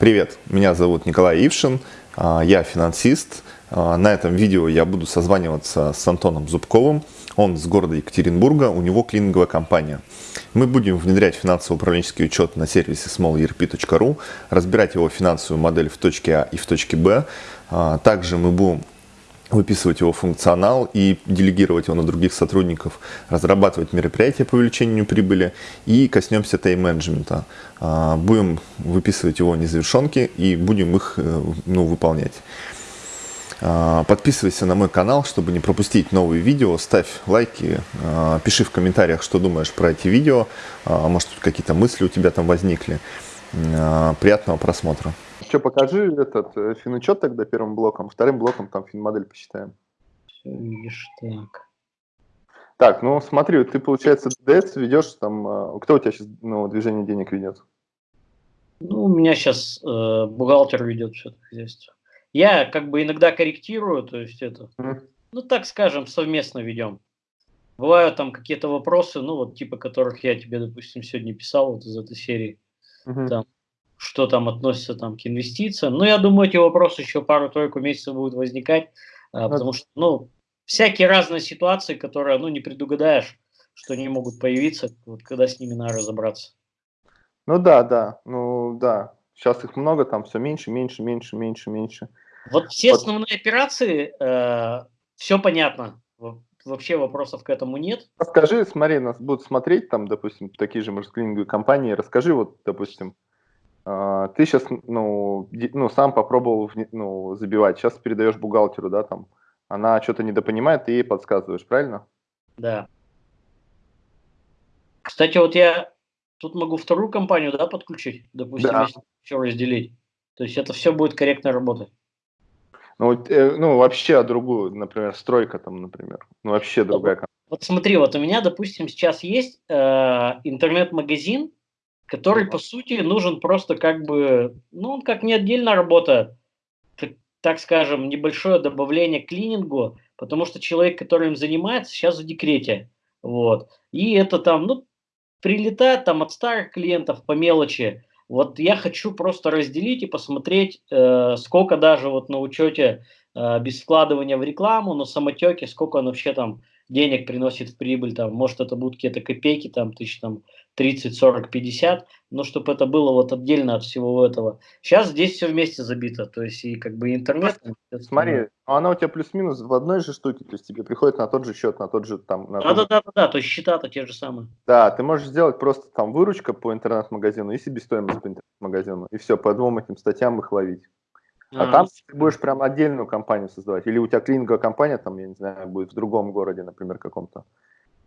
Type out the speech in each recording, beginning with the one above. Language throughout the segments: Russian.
Привет, меня зовут Николай Ившин, а, я финансист. А, на этом видео я буду созваниваться с Антоном Зубковым. Он с города Екатеринбурга, у него клининговая компания. Мы будем внедрять финансово-управленческий учет на сервисе smallerp.ru, разбирать его финансовую модель в точке А и в точке Б. А, также мы будем выписывать его функционал и делегировать его на других сотрудников, разрабатывать мероприятия по увеличению прибыли и коснемся тайм-менеджмента. А, будем выписывать его незавершенки и будем их э, ну, выполнять. А, подписывайся на мой канал, чтобы не пропустить новые видео, ставь лайки, а, пиши в комментариях, что думаешь про эти видео, может какие-то мысли у тебя там возникли. Приятного просмотра. Что, покажи этот э, финучет тогда первым блоком, вторым блоком там финмодель посчитаем. Все, видишь, так. Так, ну смотри, ты, получается, ДДС ведешь там, э, кто у тебя сейчас ну, движение денег ведет? Ну, у меня сейчас э, бухгалтер ведет все это хозяйство. Я как бы иногда корректирую, то есть это, mm. ну так скажем, совместно ведем. Бывают там какие-то вопросы, ну вот типа которых я тебе, допустим, сегодня писал вот из этой серии. Mm -hmm. Там что там относится там, к инвестициям. Но я думаю, эти вопросы еще пару-тройку месяцев будут возникать, а, потому что, ну, всякие разные ситуации, которые, ну, не предугадаешь, что они могут появиться, вот когда с ними надо разобраться. Ну да, да, ну да. Сейчас их много, там все меньше, меньше, меньше, меньше, меньше. Вот все вот. основные операции, э, все понятно. Вообще вопросов к этому нет. Расскажи, смотри, нас будут смотреть, там, допустим, такие же, может, клининговые компании. Расскажи, вот, допустим, ты сейчас, ну, ну, сам попробовал, ну, забивать, сейчас передаешь бухгалтеру, да, там, она что-то недопонимает, ты ей подсказываешь, правильно? Да. Кстати, вот я тут могу вторую компанию, да, подключить, допустим, да. если все разделить. То есть это все будет корректно работать. Ну, э, ну, вообще другую, например, стройка там, например. Ну, вообще другая компания. Вот смотри, вот у меня, допустим, сейчас есть э, интернет-магазин, который, по сути, нужен просто как бы, ну, он как не отдельная работа, так, так скажем, небольшое добавление к клинингу, потому что человек, который им занимается, сейчас в декрете, вот, и это там, ну, прилетает там от старых клиентов по мелочи, вот я хочу просто разделить и посмотреть, э, сколько даже вот на учете э, без вкладывания в рекламу, на самотеке, сколько он вообще там денег приносит в прибыль, там, может это будут какие-то копейки, там, тысяч там 30, 40, 50, но чтобы это было вот отдельно от всего этого. Сейчас здесь все вместе забито, то есть и как бы интернет. Смотри, ну, она у тебя плюс-минус в одной же штуке, то есть тебе приходит на тот же счет, на тот же там. Да, да, да, да, да, то есть счета-то те же самые. Да, ты можешь сделать просто там выручка по интернет-магазину и себестоимость по интернет-магазину, и все, по двум этим статьям их ловить. А, а там ты будешь прям отдельную компанию создавать. Или у тебя клининговая компания, там, я не знаю, будет в другом городе, например, каком-то.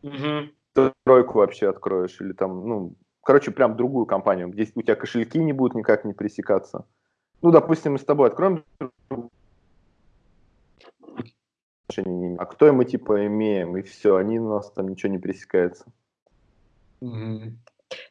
Угу тройку вообще откроешь, или там, ну, короче, прям другую компанию, где у тебя кошельки не будут никак не пересекаться. Ну, допустим, мы с тобой откроем а кто мы типа имеем, и все, они у нас там ничего не пересекается.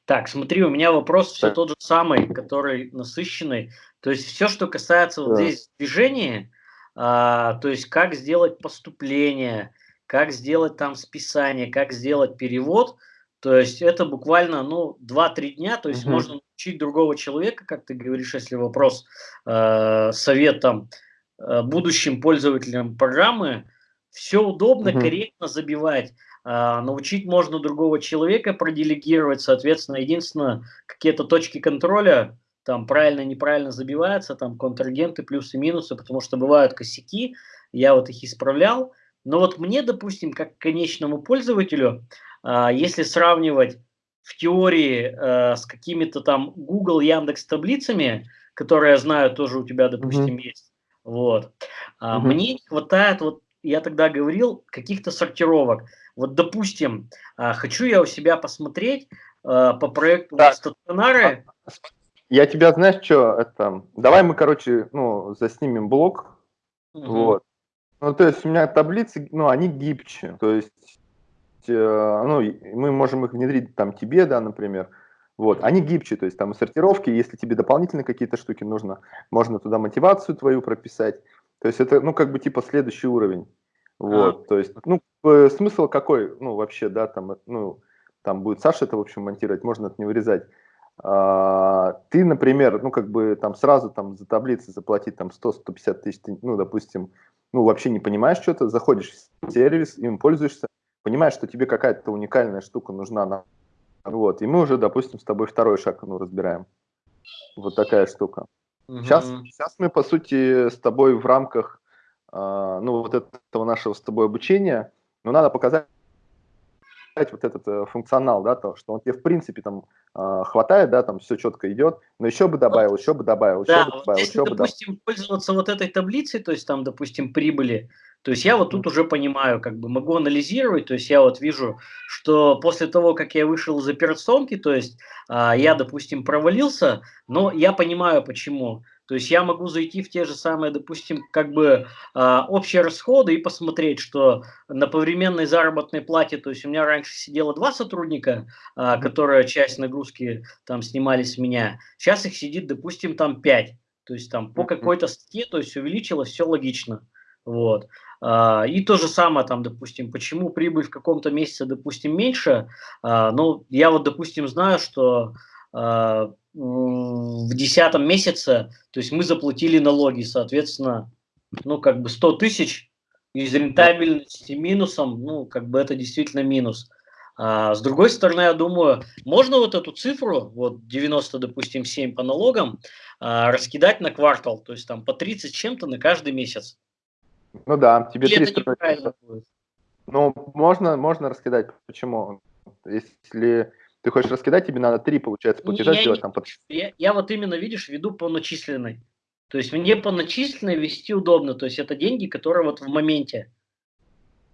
Так, смотри, у меня вопрос все тот же самый, который насыщенный. То есть все, что касается вот здесь движения, а, то есть как сделать поступление, как сделать там списание, как сделать перевод. То есть это буквально ну, 2-3 дня, то есть угу. можно научить другого человека, как ты говоришь, если вопрос, э, совет там, э, будущим пользователям программы, все удобно, угу. корректно забивать. Э, научить можно другого человека проделегировать, соответственно, единственное, какие-то точки контроля, там правильно, неправильно забиваются, там контрагенты, плюсы, минусы, потому что бывают косяки, я вот их исправлял, но вот мне, допустим, как конечному пользователю, а, если сравнивать в теории э, с какими-то там Google, Яндекс таблицами, которые я знаю тоже у тебя, допустим, mm-hmm. есть, вот, mm-hmm. мне не хватает, вот я тогда говорил, каких-то сортировок. Вот, допустим, а, хочу я у себя посмотреть по проекту так. стационары. Я тебя, знаешь, что, это, давай мы, короче, ну, заснимем блок, угу. вот, ну, то есть у меня таблицы, ну, они гибче, то есть, э, ну, мы можем их внедрить там тебе, да, например, вот, они гибче, то есть там сортировки, если тебе дополнительно какие-то штуки нужно, можно туда мотивацию твою прописать, то есть это, ну, как бы типа следующий уровень, вот, а. то есть, ну, смысл какой, ну, вообще, да, там, ну, там будет Саша это, в общем, монтировать, можно это не вырезать, а, ты, например, ну, как бы там сразу там за таблицы заплатить там 100-150 тысяч, ну, допустим, ну, вообще не понимаешь что-то, заходишь в сервис, им пользуешься, понимаешь, что тебе какая-то уникальная штука нужна, на, вот, и мы уже, допустим, с тобой второй шаг, ну, разбираем. Вот такая штука. Угу. Сейчас, сейчас мы, по сути, с тобой в рамках, э, ну, вот этого нашего с тобой обучения, ну, надо показать вот этот э, функционал, да, то, что он тебе в принципе там э, хватает, да, там все четко идет, но еще бы добавил, еще бы добавил, да, еще бы добавил, если, еще бы допустим, пользоваться вот этой таблицей, то есть там, допустим, прибыли, то есть я вот тут уже понимаю, как бы могу анализировать, то есть я вот вижу, что после того, как я вышел из операционки, то есть э, я, допустим, провалился, но я понимаю почему. То есть я могу зайти в те же самые, допустим, как бы э, общие расходы и посмотреть, что на повременной заработной плате, то есть у меня раньше сидело два сотрудника, э, которые часть нагрузки там снимали с меня, сейчас их сидит, допустим, там пять. То есть там по какой-то статье, то есть увеличилось, все логично. Вот. И то же самое, там, допустим, почему прибыль в каком-то месяце, допустим, меньше. Ну, я вот, допустим, знаю, что в десятом месяце, то есть мы заплатили налоги, соответственно, ну, как бы 100 тысяч из рентабельности минусом, ну, как бы это действительно минус. А с другой стороны, я думаю, можно вот эту цифру, вот 90, допустим, 7 по налогам, а, раскидать на квартал, то есть там по 30 чем-то на каждый месяц. Ну да, тебе Или 300. это будет? Ну, можно, можно раскидать. Почему? Если ты хочешь раскидать, тебе надо три, получается, платежа я, сделать не, там под... я, я вот именно, видишь, веду по начисленной. То есть мне по начисленной вести удобно. То есть это деньги, которые вот в моменте.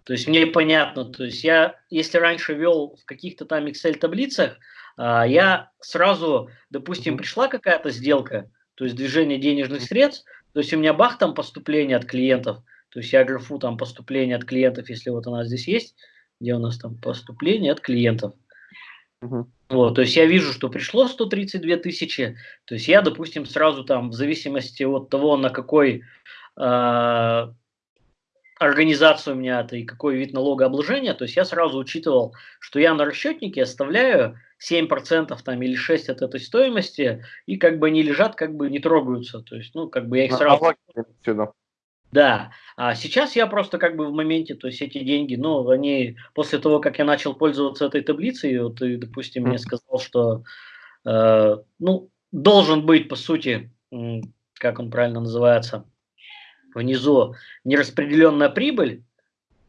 То есть мне понятно. То есть я, если раньше вел в каких-то там Excel-таблицах, а, я сразу, допустим, пришла какая-то сделка, то есть движение денежных средств, то есть у меня бах там поступление от клиентов, то есть я графу там поступление от клиентов, если вот она здесь есть, где у нас там поступление от клиентов. Угу. Вот, то есть я вижу, что пришло 132 тысячи, то есть я, допустим, сразу там, в зависимости от того, на какой э, организацию у меня это и какой вид налогообложения, то есть я сразу учитывал, что я на расчетнике оставляю 7% там или 6% от этой стоимости, и как бы они лежат, как бы не трогаются, то есть, ну, как бы я их сразу... Да, а сейчас я просто как бы в моменте, то есть эти деньги, ну, они после того, как я начал пользоваться этой таблицей, вот ты, допустим, мне сказал, что, э, ну, должен быть, по сути, как он правильно называется, внизу нераспределенная прибыль,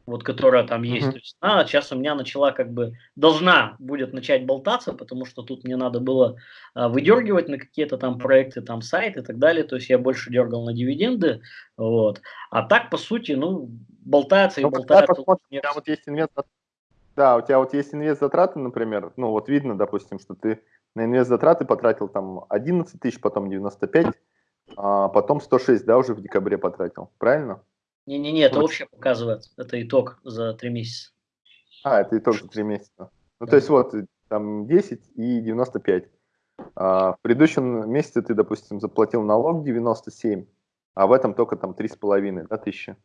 вот которая там есть. Mm-hmm. То есть она сейчас у меня начала как бы, должна будет начать болтаться, потому что тут мне надо было а, выдергивать на какие-то там проекты, там сайт и так далее. То есть я больше дергал на дивиденды. Вот. А так, по сути, ну, болтается и ну, болтается. у тебя вот есть инвест да, у тебя вот есть инвест-затраты, например, ну вот видно, допустим, что ты на инвест-затраты потратил там 11 тысяч, потом 95, а потом 106, да, уже в декабре потратил, правильно? Не-не-не, это вот. общее показывает. Это итог за три месяца. А, это итог за три месяца. Ну, да. то есть вот, там 10 и 95. А, в предыдущем месяце ты, допустим, заплатил налог 97, а в этом только там 3,5 да, тысячи.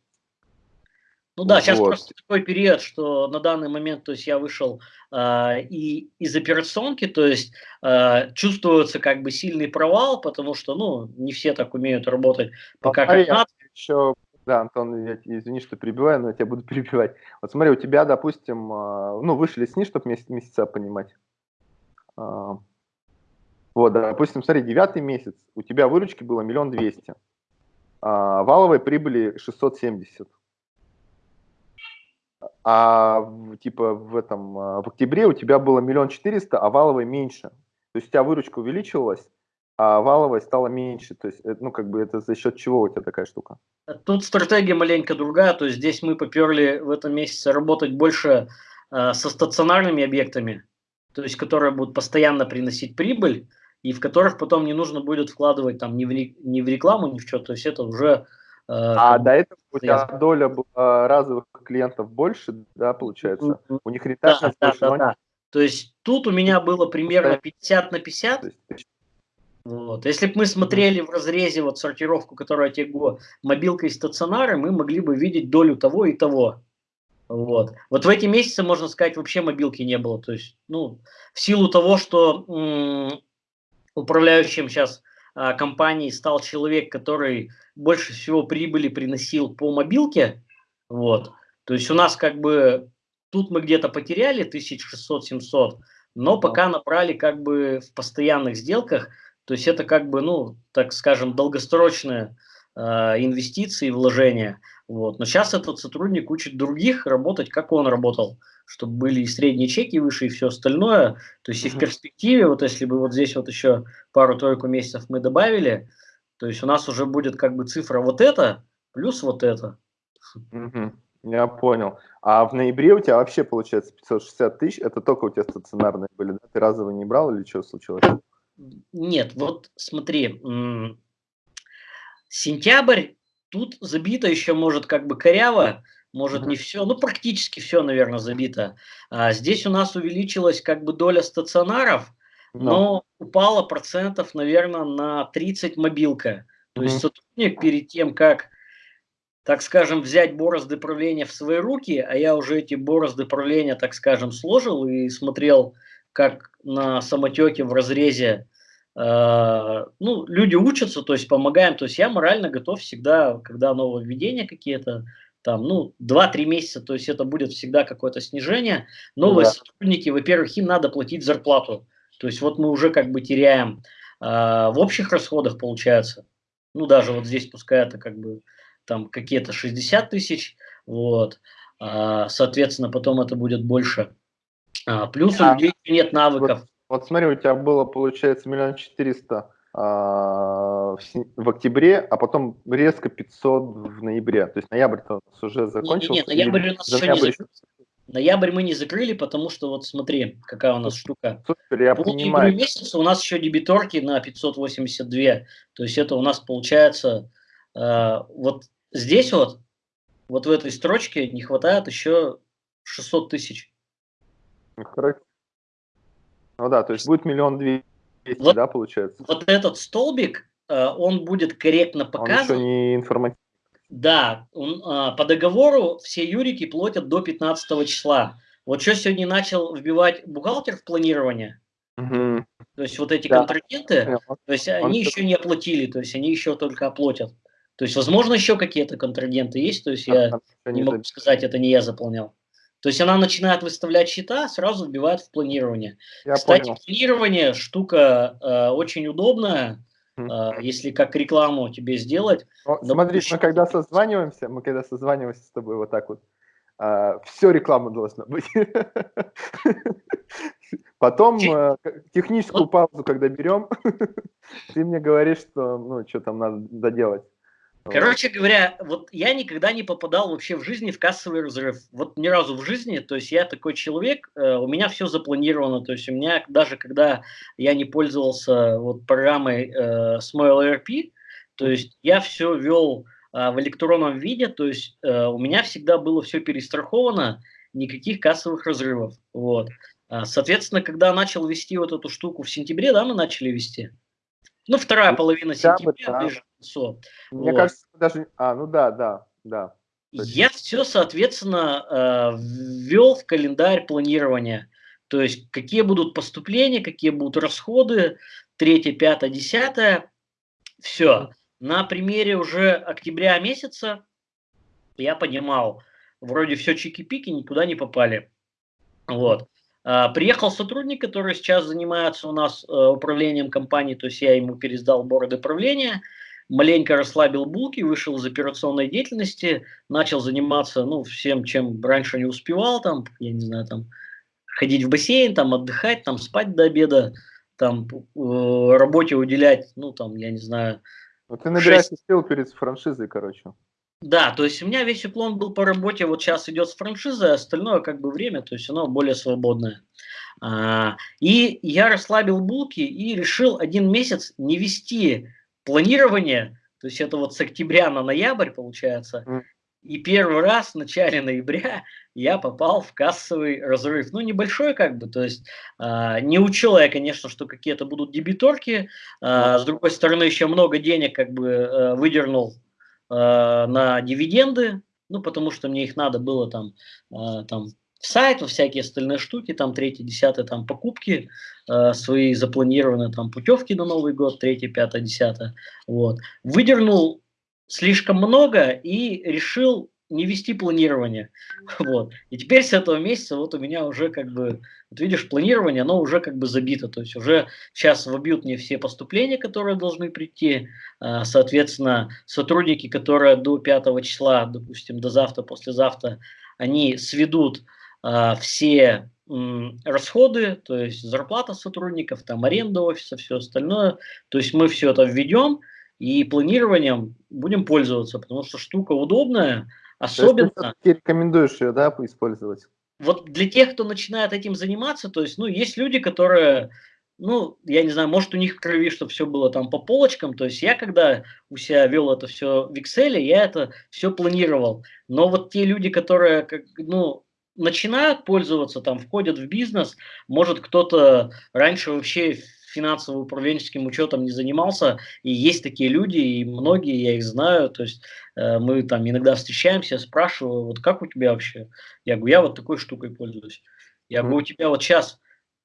Ну да, сейчас вот. просто такой период, что на данный момент, то есть я вышел э, и из операционки, то есть э, чувствуется как бы сильный провал, потому что, ну, не все так умеют работать пока как надо. Еще да, Антон, я, извини, что перебиваю, но я тебя буду перебивать. Вот смотри, у тебя, допустим, а, ну, вышли сни, чтобы месяц, месяца понимать. А, вот, допустим, смотри, девятый месяц, у тебя выручки было миллион двести, а валовой прибыли 670. А типа в этом, в октябре у тебя было миллион четыреста, а валовой меньше. То есть у тебя выручка увеличивалась, а валовой стало меньше. То есть, ну, как бы это за счет чего у тебя такая штука? Тут стратегия маленько другая. То есть здесь мы поперли в этом месяце работать больше э, со стационарными объектами, то есть которые будут постоянно приносить прибыль, и в которых потом не нужно будет вкладывать там ни в, ни в рекламу, ни в что. То есть это уже... Э, а до этого у тебя доля была разовых клиентов больше, да, получается? У них рентабельность да, больше, да, да, да. То есть тут у меня было примерно 50 на 50. Вот. Если бы мы смотрели в разрезе вот сортировку, которую я тебе говорю, мобилка и стационары, мы могли бы видеть долю того и того. Вот. вот в эти месяцы, можно сказать, вообще мобилки не было. То есть, ну, в силу того, что управляющим сейчас а, компании стал человек, который больше всего прибыли приносил по мобилке, вот, то есть у нас как бы тут мы где-то потеряли 1600-700, но пока набрали как бы в постоянных сделках, то есть это как бы, ну, так скажем, долгосрочные э, инвестиции, вложения. Вот. Но сейчас этот сотрудник учит других работать, как он работал, чтобы были и средние чеки выше, и все остальное. То есть и в перспективе, вот если бы вот здесь вот еще пару-тройку месяцев мы добавили, то есть у нас уже будет как бы цифра вот это плюс вот это. Угу. Я понял. А в ноябре у тебя вообще получается 560 тысяч, это только у тебя стационарные были, да? Ты разово не брал или что случилось? Нет, вот смотри, сентябрь, тут забито еще может как бы коряво, может не все, ну практически все, наверное, забито. А здесь у нас увеличилась как бы доля стационаров, но, упала процентов, наверное, на 30 мобилка. То есть сотрудник перед тем, как так скажем, взять борозды правления в свои руки, а я уже эти борозды правления, так скажем, сложил и смотрел, как на самотеке в разрезе э, ну, люди учатся, то есть помогаем, то есть я морально готов всегда, когда нововведения какие-то, там, ну, 2-3 месяца, то есть это будет всегда какое-то снижение. Новые ну, да. сотрудники, во-первых, им надо платить зарплату. То есть вот мы уже как бы теряем э, в общих расходах, получается. Ну, даже вот здесь пускай это как бы там какие-то 60 тысяч, вот, а, соответственно, потом это будет больше. А, плюс а, у людей нет навыков. Вот, вот смотри, у тебя было, получается, миллион четыреста а, в, в октябре, а потом резко 500 в ноябре. То есть ноябрь-то у нас уже закончился. Нет, нет ноябрь у нас еще ноябрь... не закрылся. Ноябрь мы не закрыли, потому что вот смотри, какая у нас штука. Супер, я По понимаю. месяца у нас еще дебиторки на 582. То есть это у нас получается э, вот Здесь вот, вот в этой строчке не хватает еще 600 тысяч. Ну, ну да, то есть будет миллион двести, вот, да, получается? Вот этот столбик, э, он будет корректно показан. Он еще не информативный. Да, он, э, по договору все юрики платят до 15 числа. Вот что сегодня начал вбивать бухгалтер в планирование, угу. то есть вот эти да. контрагенты, то есть он они еще не оплатили, то есть они еще только оплатят. То есть, возможно, еще какие-то контрагенты есть, то есть я не могу сказать, это не я заполнял. То есть она начинает выставлять счета, сразу вбивает в планирование. Я Кстати, понял. планирование штука э, очень удобная, э, если как рекламу тебе сделать. О, смотри, мы когда созваниваемся, мы когда созваниваемся с тобой вот так вот, э, все реклама должна быть. Потом э, техническую паузу, когда берем, ты мне говоришь, что ну что там надо доделать. Короче говоря, вот я никогда не попадал вообще в жизни в кассовый разрыв. Вот ни разу в жизни, то есть я такой человек, э, у меня все запланировано, то есть у меня даже когда я не пользовался вот программой э, Smile ERP, то есть я все вел э, в электронном виде, то есть э, у меня всегда было все перестраховано, никаких кассовых разрывов. Вот. А, соответственно, когда начал вести вот эту штуку в сентябре, да, мы начали вести, ну, вторая половина сентября, да. ближе концу. Мне вот. кажется, даже... А, ну да, да, да. Я все, соответственно, э, ввел в календарь планирования. То есть, какие будут поступления, какие будут расходы, 3, 5, 10. Все. На примере уже октября месяца я понимал, вроде все чики-пики, никуда не попали. Вот. А, приехал сотрудник, который сейчас занимается у нас э, управлением компанией, то есть я ему пересдал бороды правления, маленько расслабил булки, вышел из операционной деятельности, начал заниматься ну, всем, чем раньше не успевал, там, я не знаю, там, ходить в бассейн, там, отдыхать, там, спать до обеда, там, э, работе уделять, ну, там, я не знаю. Ну, ты набираешься 6... сил перед франшизой, короче. Да, то есть у меня весь уклон был по работе, вот сейчас идет с франшизой, а остальное как бы время, то есть оно более свободное. А, и я расслабил булки и решил один месяц не вести планирование, то есть это вот с октября на ноябрь получается, и первый раз в начале ноября я попал в кассовый разрыв. Ну, небольшой как бы, то есть э, не учел я, конечно, что какие-то будут дебиторки. Э, с другой стороны, еще много денег как бы э, выдернул Э, на дивиденды, ну, потому что мне их надо было там, э, там сайт, всякие остальные штуки, там третий, десятый, там покупки, э, свои запланированные там путевки на Новый год, третий, пятый, десятый, вот. Выдернул слишком много и решил не вести планирование. Вот. И теперь с этого месяца вот у меня уже как бы, вот видишь, планирование, оно уже как бы забито. То есть уже сейчас вобьют мне все поступления, которые должны прийти. А, соответственно, сотрудники, которые до 5 числа, допустим, до завтра, послезавтра, они сведут все расходы, то есть зарплата сотрудников, там аренда офиса, все остальное. То есть мы все это введем и планированием будем пользоваться, потому что штука удобная, особенно... То есть ты рекомендуешь ее, да, использовать? Вот для тех, кто начинает этим заниматься, то есть, ну, есть люди, которые, ну, я не знаю, может у них в крови, чтобы все было там по полочкам, то есть я когда у себя вел это все в Excel, я это все планировал, но вот те люди, которые, как, ну, начинают пользоваться, там, входят в бизнес, может кто-то раньше вообще финансово-управленческим учетом не занимался, и есть такие люди, и многие, я их знаю, то есть э, мы там иногда встречаемся, спрашиваю, вот как у тебя вообще? Я говорю, я вот такой штукой пользуюсь. Я говорю, у тебя вот сейчас,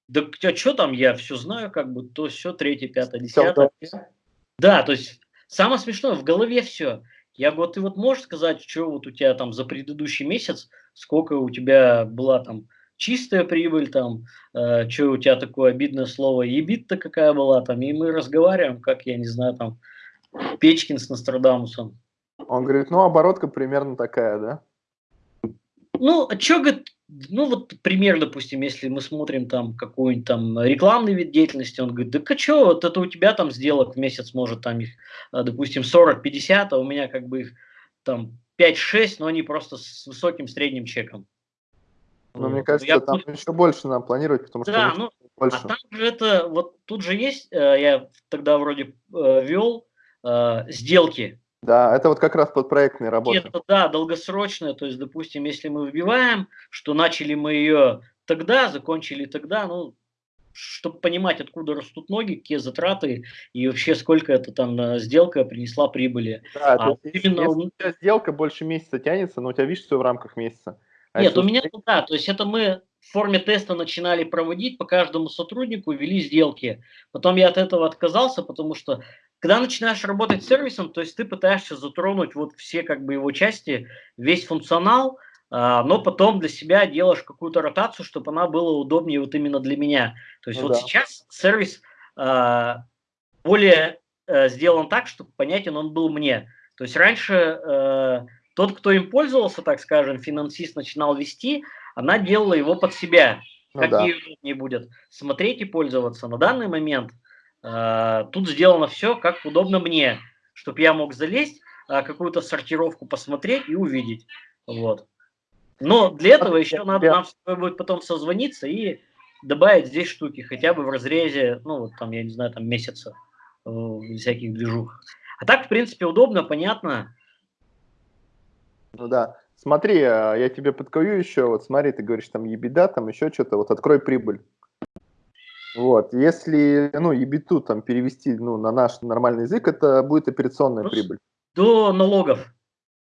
да тебя что там, я все знаю, как бы, то все, третье, пятое, десятое. Да, то есть самое смешное, в голове все. Я говорю, ты вот можешь сказать, что вот у тебя там за предыдущий месяц, сколько у тебя была там чистая прибыль, там, э, что у тебя такое обидное слово, ебит-то какая была, там, и мы разговариваем, как, я не знаю, там, Печкин с Нострадамусом. Он говорит, ну, оборотка примерно такая, да? Ну, а что, говорит, ну, вот пример, допустим, если мы смотрим там какой-нибудь там рекламный вид деятельности, он говорит, да что, вот это у тебя там сделок в месяц может там их, э, допустим, 40-50, а у меня как бы их там 5-6, но они просто с высоким средним чеком. Но мне кажется, я там еще больше надо планировать, потому да, что ну, больше. А там же это, вот тут же есть, э, я тогда вроде э, вел э, сделки. Да, это вот как раз под проектные работы. Это, да, долгосрочная, то есть, допустим, если мы выбиваем, что начали мы ее тогда, закончили тогда, ну, чтобы понимать, откуда растут ноги, какие затраты и вообще сколько это там сделка принесла прибыли. Да, а именно... если у тебя сделка больше месяца тянется, но у тебя, видишь, все в рамках месяца. А Нет, у меня, да, то есть это мы в форме теста начинали проводить, по каждому сотруднику вели сделки. Потом я от этого отказался, потому что когда начинаешь работать с сервисом, то есть ты пытаешься затронуть вот все как бы его части, весь функционал, но потом для себя делаешь какую-то ротацию, чтобы она была удобнее вот именно для меня. То есть ну, вот да. сейчас сервис а, более а, сделан так, чтобы понятен он был мне. То есть раньше а, тот, кто им пользовался, так скажем, финансист начинал вести, она делала его под себя. Ну, как да. ей удобнее будет смотреть и пользоваться. На данный момент э, тут сделано все, как удобно мне, чтобы я мог залезть, э, какую-то сортировку посмотреть и увидеть. Вот. Но для этого еще надо нам будет потом созвониться и добавить здесь штуки, хотя бы в разрезе, ну, вот там, я не знаю, там месяца э, всяких движух. А так, в принципе, удобно, понятно. Ну да. Смотри, а, я тебе подкую еще, вот смотри, ты говоришь там ебеда, там еще что-то, вот открой прибыль. Вот, если, ну, ебиту там перевести, ну, на наш нормальный язык, это будет операционная ну, прибыль. До налогов.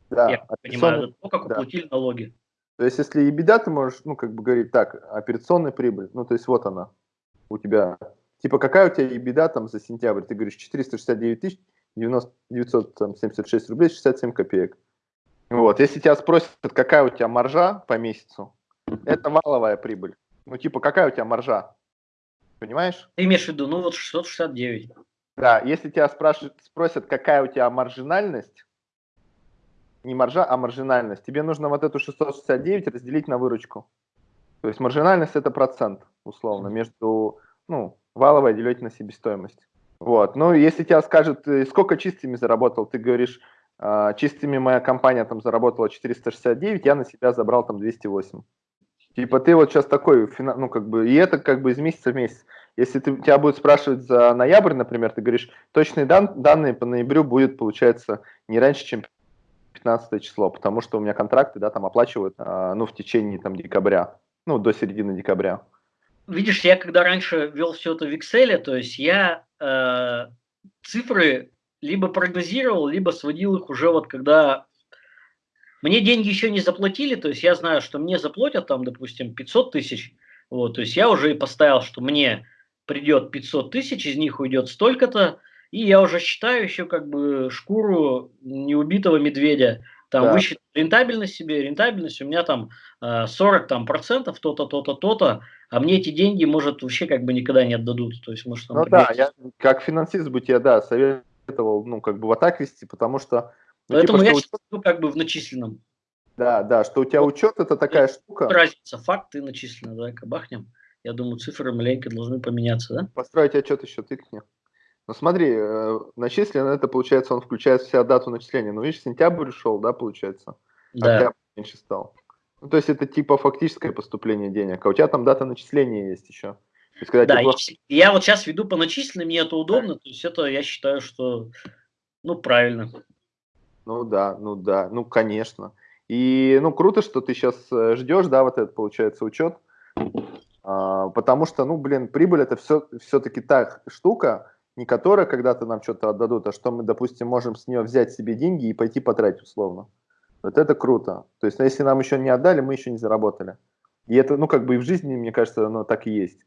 Да. Я понимаю, до того, как да. уплатили налоги. То есть, если ебеда, ты можешь, ну, как бы говорить, так, операционная прибыль, ну, то есть, вот она у тебя. Типа, какая у тебя ебеда там за сентябрь? Ты говоришь, 469 тысяч 976 рублей 67 копеек. Вот, если тебя спросят, какая у тебя маржа по месяцу, это валовая прибыль. Ну, типа, какая у тебя маржа? Понимаешь? Ты имеешь в виду, ну вот 669. Да, если тебя спрашивают, спросят, какая у тебя маржинальность, не маржа, а маржинальность, тебе нужно вот эту 669 разделить на выручку. То есть маржинальность это процент, условно, между, ну, валовой делить на себестоимость. Вот, ну, если тебя скажут, сколько чистыми заработал, ты говоришь, а, чистыми моя компания там заработала 469, я на себя забрал там 208. Типа ты вот сейчас такой, ну как бы, и это как бы из месяца в месяц. Если ты, тебя будут спрашивать за ноябрь, например, ты говоришь, точные дан, данные по ноябрю будет, получается, не раньше, чем 15 число, потому что у меня контракты, да, там оплачивают, а, ну, в течение там декабря, ну, до середины декабря. Видишь, я когда раньше вел все это в Excel, то есть я э, цифры либо прогнозировал, либо сводил их уже вот когда мне деньги еще не заплатили, то есть я знаю, что мне заплатят там, допустим, 500 тысяч, вот, то есть я уже и поставил, что мне придет 500 тысяч, из них уйдет столько-то, и я уже считаю еще как бы шкуру неубитого медведя, там да. высчитать рентабельность себе, рентабельность у меня там 40 э, там, процентов, то-то, то-то, то-то, а мне эти деньги, может, вообще как бы никогда не отдадут. То есть, может, ну да, я как финансист бы тебе, да, советовал, ну, как бы вот так вести, потому что... Ну, Поэтому типа, я учет... считаю как бы в начисленном. Да, да, что у тебя учет это такая и штука. Разница, факты начислены, давай-ка бахнем. Я думаю, цифры маленько должны поменяться, да? Построить отчет еще тыкни. Ну смотри, э, начислено это получается, он включает в себя дату начисления. Ну видишь, сентябрь ушел, да, получается? Да. Октябрь меньше стал. Ну, то есть это типа фактическое поступление денег, а у тебя там дата начисления есть еще. Есть, когда да, я, я вот сейчас веду по начисленным, мне это удобно, то есть это я считаю, что ну правильно. Ну да, ну да, ну конечно. И ну круто, что ты сейчас э, ждешь, да, вот этот получается учет, а, потому что, ну блин, прибыль это все все-таки та штука, не которая когда-то нам что-то отдадут, а что мы, допустим, можем с нее взять себе деньги и пойти потратить условно. Вот это круто. То есть, ну, если нам еще не отдали, мы еще не заработали. И это, ну, как бы и в жизни, мне кажется, оно так и есть.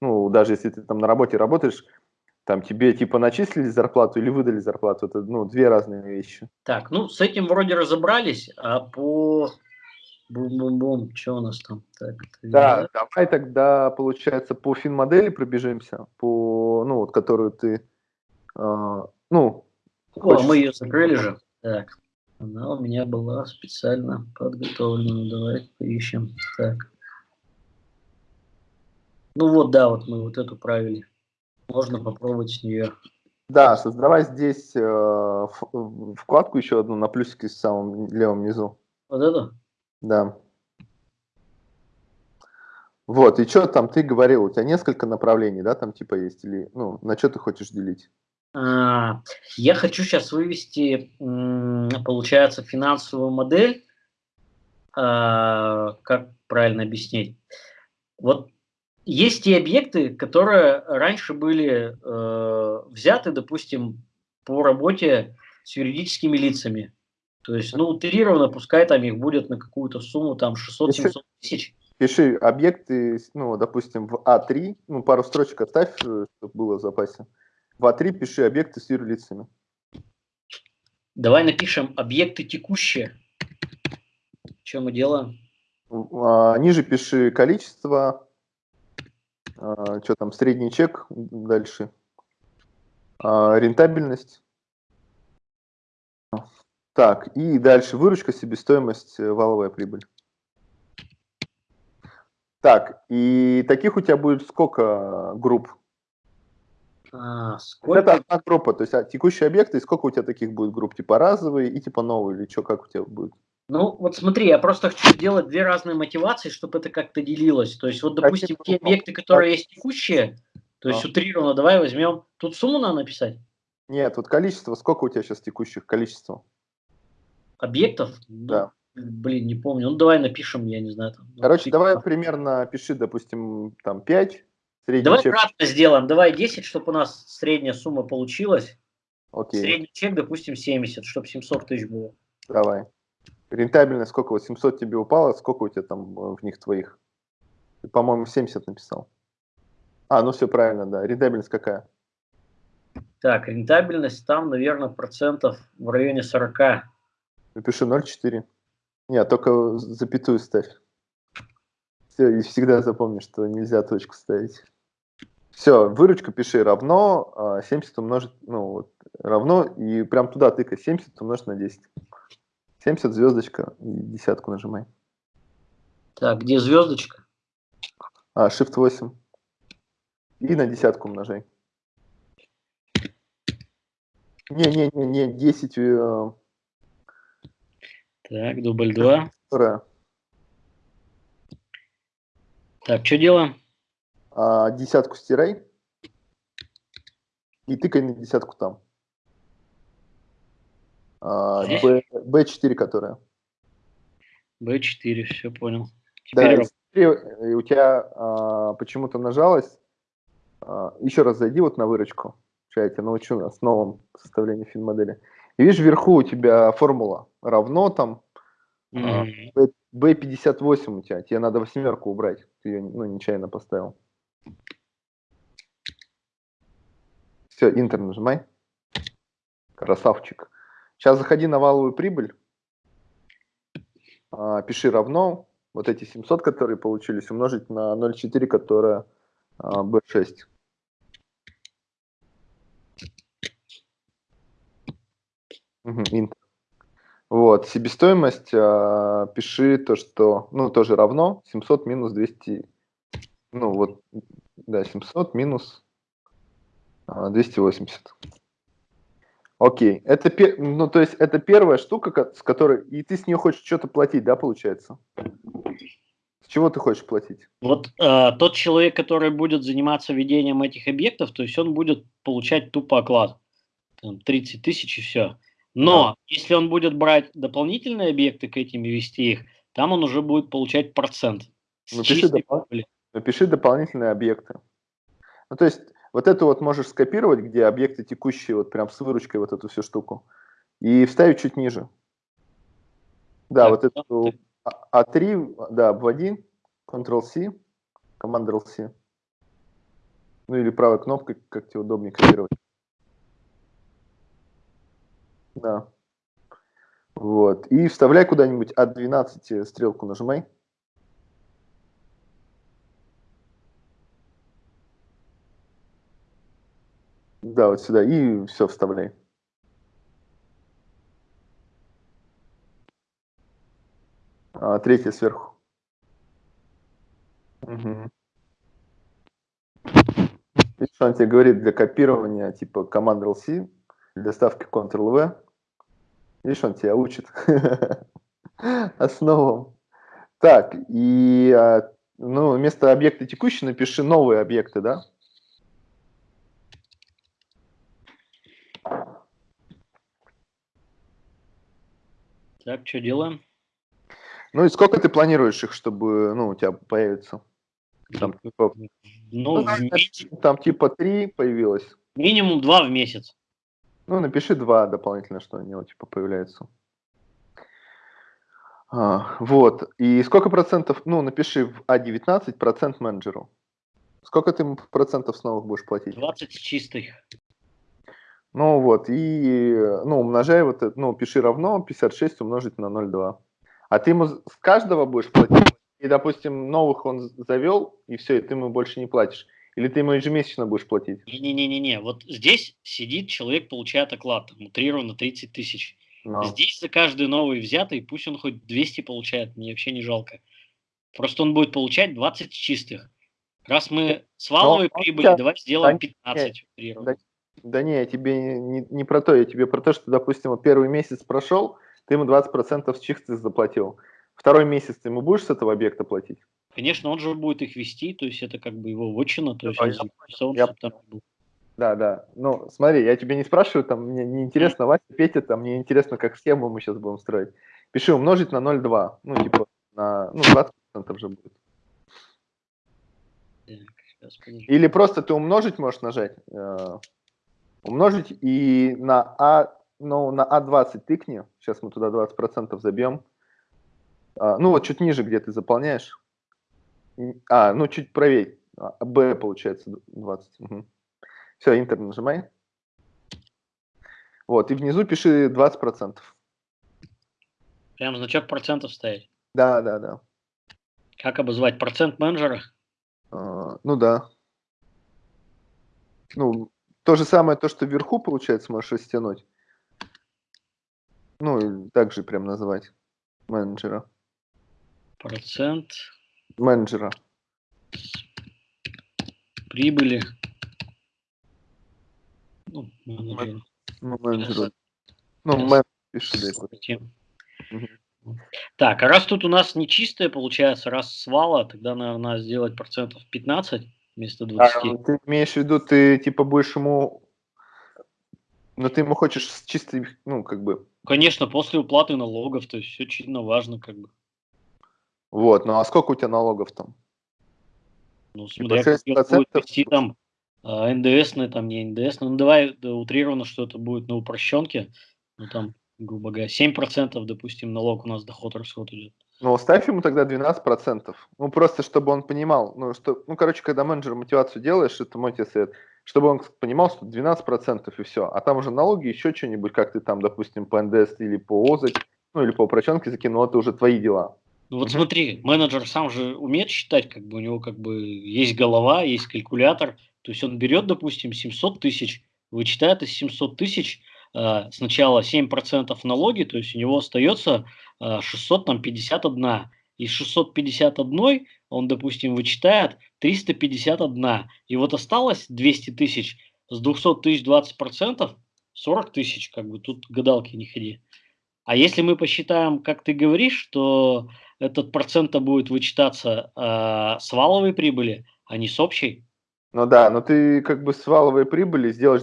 Ну, даже если ты там на работе работаешь, там тебе типа начислили зарплату или выдали зарплату, это, ну, две разные вещи. Так, ну, с этим вроде разобрались, а по... Бум-бум-бум, что у нас там? Так, да, давай тогда, получается, по фин-модели пробежимся, по, ну, вот, которую ты, э, ну... О, хочешь... мы ее закрыли же. Так. Она у меня была специально подготовлена. Давай поищем. Так. Ну вот, да, вот мы вот эту правили. Можно попробовать с нее. Да, создавай здесь э, вкладку еще одну на плюсике в самом левом низу. Вот эту? Да. Вот, и что там ты говорил, у тебя несколько направлений, да, там типа есть, или, ну, на что ты хочешь делить? А, я хочу сейчас вывести, получается, финансовую модель. А, как правильно объяснить? Вот есть те объекты, которые раньше были э, взяты, допустим, по работе с юридическими лицами. То есть, ну, утрированно, пускай там их будет на какую-то сумму, там, 600-700 тысяч. Пиши объекты, ну, допустим, в А3, ну, пару строчек оставь, э, чтобы было в запасе. В А3 пиши объекты с юрлицами. Давай напишем объекты текущие. Что мы делаем? А, ниже пиши количество, а, что там, средний чек дальше, а, рентабельность. Так, и дальше выручка, себестоимость, э, валовая прибыль. Так, и таких у тебя будет сколько групп? А, сколько? Это одна группа, то есть а, текущие объекты, и сколько у тебя таких будет групп, типа разовые и типа новые, или что, как у тебя будет? Ну, вот смотри, я просто хочу сделать две разные мотивации, чтобы это как-то делилось. То есть, вот, допустим, те объекты, которые есть текущие, то есть а. утрированно, давай возьмем, тут сумму надо написать? Нет, вот количество, сколько у тебя сейчас текущих, количество? Объектов? Ну, да. Блин, не помню. Ну, давай напишем, я не знаю. Там, Короче, давай примерно пиши, допустим, там 5, Средний Давай чек... кратно сделаем. Давай 10, чтобы у нас средняя сумма получилась. Окей. Средний чек, допустим, 70, чтобы 700 тысяч было. Давай. Рентабельность сколько? Вот 700 тебе упало, сколько у тебя там э, в них твоих? Ты, по-моему, 70 написал. А, ну все правильно, да. Рентабельность какая? Так, рентабельность там, наверное, процентов в районе 40. Напиши 0,4. Нет, только запятую ставь. Все, и всегда запомни, что нельзя точку ставить. Все, выручка пиши равно 70 а, умножить, ну вот, равно, и прям туда тыкай, 70 умножить на 10. 70 звездочка и десятку нажимай. Так, где звездочка? А, Shift 8. И на десятку умножай. Не-не-не, 10. Так, дубль 2. Вторая. Так, что делаем? а, десятку стирай и тыкай на десятку там. А, B, B4, которая. B4, все понял. Теперь да, у тебя а, почему-то нажалось. А, еще раз зайди вот на выручку. Сейчас я тебя научу с новым составлением фин-модели. И видишь, вверху у тебя формула равно там Mm -hmm. B58 у тебя, тебе надо восьмерку убрать, ты ее ну, нечаянно поставил. Все, Интер нажимай. Красавчик. Сейчас заходи на валовую прибыль. А, пиши равно. Вот эти 700, которые получились, умножить на 0,4, которая а, B6. Угу, Интер. Вот, себестоимость, э, пиши то, что, ну, тоже равно 700 минус 200, ну, вот, да, 700 минус э, 280. Окей, это, ну, то есть это первая штука, с которой, и ты с нее хочешь что-то платить, да, получается? С чего ты хочешь платить? Вот э, тот человек, который будет заниматься ведением этих объектов, то есть он будет получать тупо оклад, там, 30 тысяч и все. Но да. если он будет брать дополнительные объекты к этим и вести их, там он уже будет получать процент. Напиши, допол... Напиши дополнительные объекты. Ну, то есть, вот это вот можешь скопировать, где объекты текущие, вот прям с выручкой вот эту всю штуку, и вставить чуть ниже. Да, так, вот эту А3, а да, обводи, Ctrl-C, Command-C. Ну или правой кнопкой, как тебе удобнее копировать. Да. Вот. И вставляй куда-нибудь от 12 стрелку нажимай. Да, вот сюда. И все вставляй. А, третья сверху. Угу. Видишь, он тебе говорит для копирования типа Command-C, для ставки Ctrl-V, Видишь, он тебя учит основам. Так, и а, ну, вместо объекта текущий напиши новые объекты, да? Так, что делаем? Ну и сколько ты планируешь их, чтобы ну, у тебя появится? Там, типа, ну, ну, там типа три появилось. Минимум два в месяц. Ну, напиши два дополнительно, что они типа появляются. А, вот. И сколько процентов, ну, напиши в А19 процент менеджеру. Сколько ты процентов снова будешь платить? 20 чистых. Ну вот, и, ну, умножай вот это, ну, пиши равно 56 умножить на 0,2. А ты ему с каждого будешь платить? И, допустим, новых он завел, и все, и ты ему больше не платишь. Или ты ему ежемесячно будешь платить? Не-не-не-не, вот здесь сидит человек, получает оклад, там, утрированно 30 тысяч. Но. Здесь за каждый новый взятый, пусть он хоть 200 получает, мне вообще не жалко. Просто он будет получать 20 чистых. Раз мы с валовой Но, прибыли, сейчас, давай сделаем 15 да, да, да не, я тебе не, не про то, я тебе про то, что, допустим, первый месяц прошел, ты ему 20% с чистых заплатил. Второй месяц ты ему будешь с этого объекта платить? Конечно, он же будет их вести, то есть это как бы его вотчина, то есть он записал, я... там был. Да, да. Ну, смотри, я тебе не спрашиваю, там, мне не интересно, Вася, Петя, там, мне интересно, как схему мы сейчас будем строить. Пиши умножить на 0,2, ну, типа, на, ну, 20% же будет. Так, Или просто ты умножить можешь нажать, э, умножить и на А, ну, на А20 тыкни, сейчас мы туда 20% забьем. А, ну, вот чуть ниже, где ты заполняешь. А, ну чуть правее. А, Б получается 20. Угу. Все, Интер нажимай. Вот, и внизу пиши 20%. Прям значок процентов ставить? Да, да, да. Как обозвать? Процент менеджера? А, ну да. Ну, то же самое, то, что вверху, получается, можешь растянуть. Ну, и также прям назвать менеджера. Процент менеджера. Прибыли. Ну, менеджера. Ну, менеджера. Ну, менеджер пиши, Так, а раз тут у нас не чистое получается, раз свала, тогда, наверное, сделать процентов 15 вместо 20. А, ты имеешь в виду, ты типа будешь ему... Но ты ему хочешь чистый, ну, как бы... Конечно, после уплаты налогов, то есть все очень важно, как бы. Вот, ну а сколько у тебя налогов там? Ну, смотря типа там а, НДС, там не НДС, ну давай да, утрированно, что это будет на упрощенке, ну там грубо говоря. 7% допустим, налог у нас доход-расход идет. Ну, ставь ему тогда 12%. Ну, просто чтобы он понимал, ну, что, ну, короче, когда менеджер мотивацию делаешь, это мой тебе совет, чтобы он понимал, что 12% и все. А там уже налоги, еще что-нибудь, как ты там, допустим, по НДС или по ОЗАЧ, ну, или по упрощенке закинул, это уже твои дела. Ну вот смотри, менеджер сам же умеет считать, как бы у него как бы есть голова, есть калькулятор. То есть он берет, допустим, 700 тысяч, вычитает из 700 тысяч э, сначала 7% налоги, то есть у него остается э, 651. Из 651 он, допустим, вычитает 351. И вот осталось 200 тысяч. С 200 тысяч 20%, 40 тысяч, как бы тут гадалки не ходи. А если мы посчитаем, как ты говоришь, что этот процент будет вычитаться э, с валовой прибыли, а не с общей. Ну да, но ты как бы с валовой прибыли сделаешь...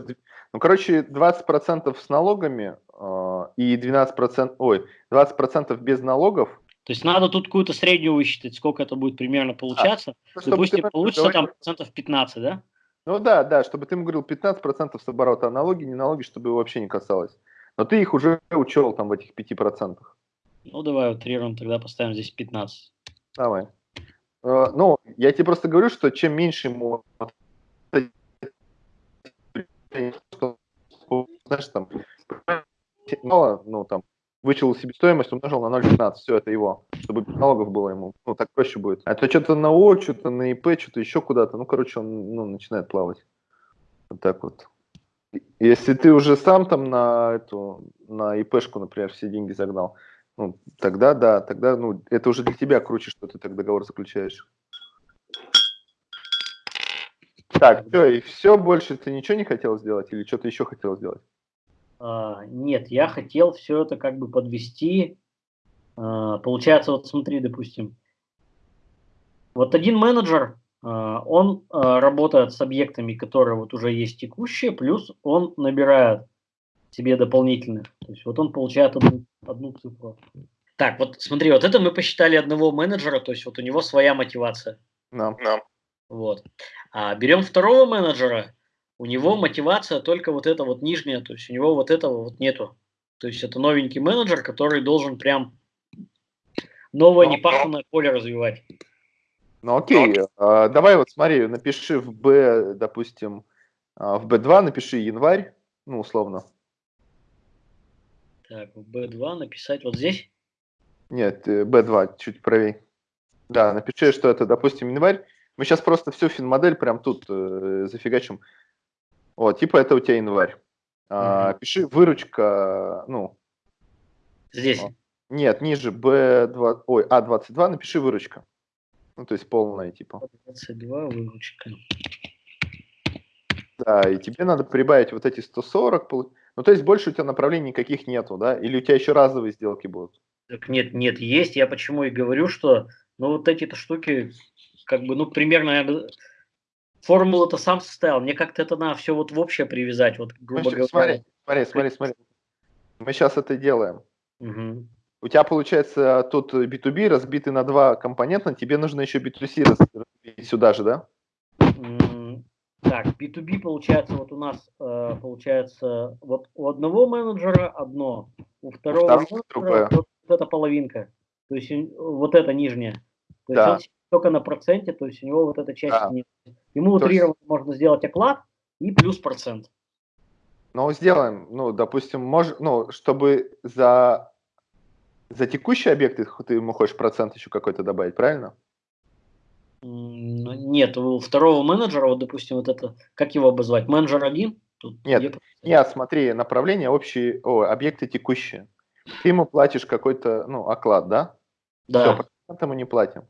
Ну, короче, 20% с налогами э, и 12%... Ой, 20% без налогов. То есть надо тут какую-то среднюю высчитать, сколько это будет примерно получаться. А, Допустим, ты, получится там процентов 15, да? Ну да, да, чтобы ты ему говорил 15% с оборота, а налоги, не налоги, чтобы его вообще не касалось. Но ты их уже учел там в этих 5%. Ну, давай утрируем, тогда поставим здесь 15. Давай. Uh, ну, я тебе просто говорю, что чем меньше ему знаешь, там, мало, ну, там, вычел себестоимость, умножил на 0,15, все, это его, чтобы налогов было ему, ну, так проще будет. А то что-то на О, что-то на ИП, что-то еще куда-то, ну, короче, он, ну, начинает плавать. Вот так вот. Если ты уже сам там на эту, на ИПшку, например, все деньги загнал, ну, тогда да, тогда, ну, это уже для тебя круче, что ты так договор заключаешь. Так, все, и все, больше ты ничего не хотел сделать или что-то еще хотел сделать? А, нет, я хотел все это как бы подвести. А, получается, вот смотри, допустим, вот один менеджер, он а, работает с объектами, которые вот уже есть текущие, плюс он набирает себе дополнительных. То есть вот он получает одну, одну цифру. Так, вот смотри, вот это мы посчитали одного менеджера, то есть вот у него своя мотивация. Да, да. Вот. А берем второго менеджера, у него мотивация только вот эта вот нижняя, то есть у него вот этого вот нету. То есть это новенький менеджер, который должен прям новое ну, непаханное поле развивать. Ну окей, а, давай вот смотри, напиши в B, допустим, а, в B2 напиши январь, ну условно. Так, в B2 написать вот здесь? Нет, B2, э, чуть правее. Да, напиши, что это, допустим, январь. Мы сейчас просто всю финмодель прям тут э, зафигачим. Вот, типа это у тебя январь. А, угу. Пиши выручка, ну... Здесь? Нет, ниже B2, ой, А22 напиши выручка. Ну, то есть полная, типа. 22 выручка. Да, и тебе надо прибавить вот эти 140, ну, то есть больше у тебя направлений никаких нету, да? Или у тебя еще разовые сделки будут? Так нет, нет, есть. Я почему и говорю, что ну вот эти-то штуки, как бы, ну, примерно я формулу-то сам составил. Мне как-то это надо все вот в общее привязать, вот, грубо говоря. Смотри, смотри, смотри, смотри. Мы сейчас это делаем. Угу. У тебя получается тут B2B разбитый на два компонента, тебе нужно еще B2C разбить сюда же, да? Так, B2B получается, вот у нас э, получается, вот у одного менеджера одно, у второго, у менеджера вот, вот эта половинка, то есть вот эта нижняя. То да. есть он только на проценте, то есть у него вот эта часть да. нет. Ему утрированно есть... можно сделать оклад и плюс процент. Ну, сделаем, ну, допустим, мож, ну, чтобы за, за текущие объекты ты ему хочешь процент еще какой-то добавить, правильно? Ну, нет, у второго менеджера, вот, допустим, вот это, как его обозвать, менеджер один? Тут нет, нет, смотри, направление общие, о, объекты текущие. Ты ему платишь какой-то, ну, оклад, да? Да. Все, процент ему не платим.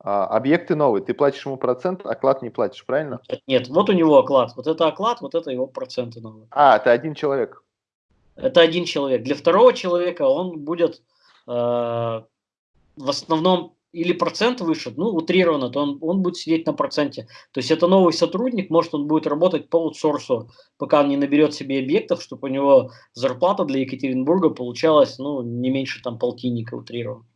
А, объекты новые, ты платишь ему процент, оклад не платишь, правильно? Нет, вот у него оклад, вот это оклад, вот это его проценты новые. А, это один человек. Это один человек. Для второго человека он будет в основном или процент выше, ну, утрированно, то он, он будет сидеть на проценте. То есть это новый сотрудник, может, он будет работать по аутсорсу, пока он не наберет себе объектов, чтобы у него зарплата для Екатеринбурга получалась, ну, не меньше там полтинника утрированно.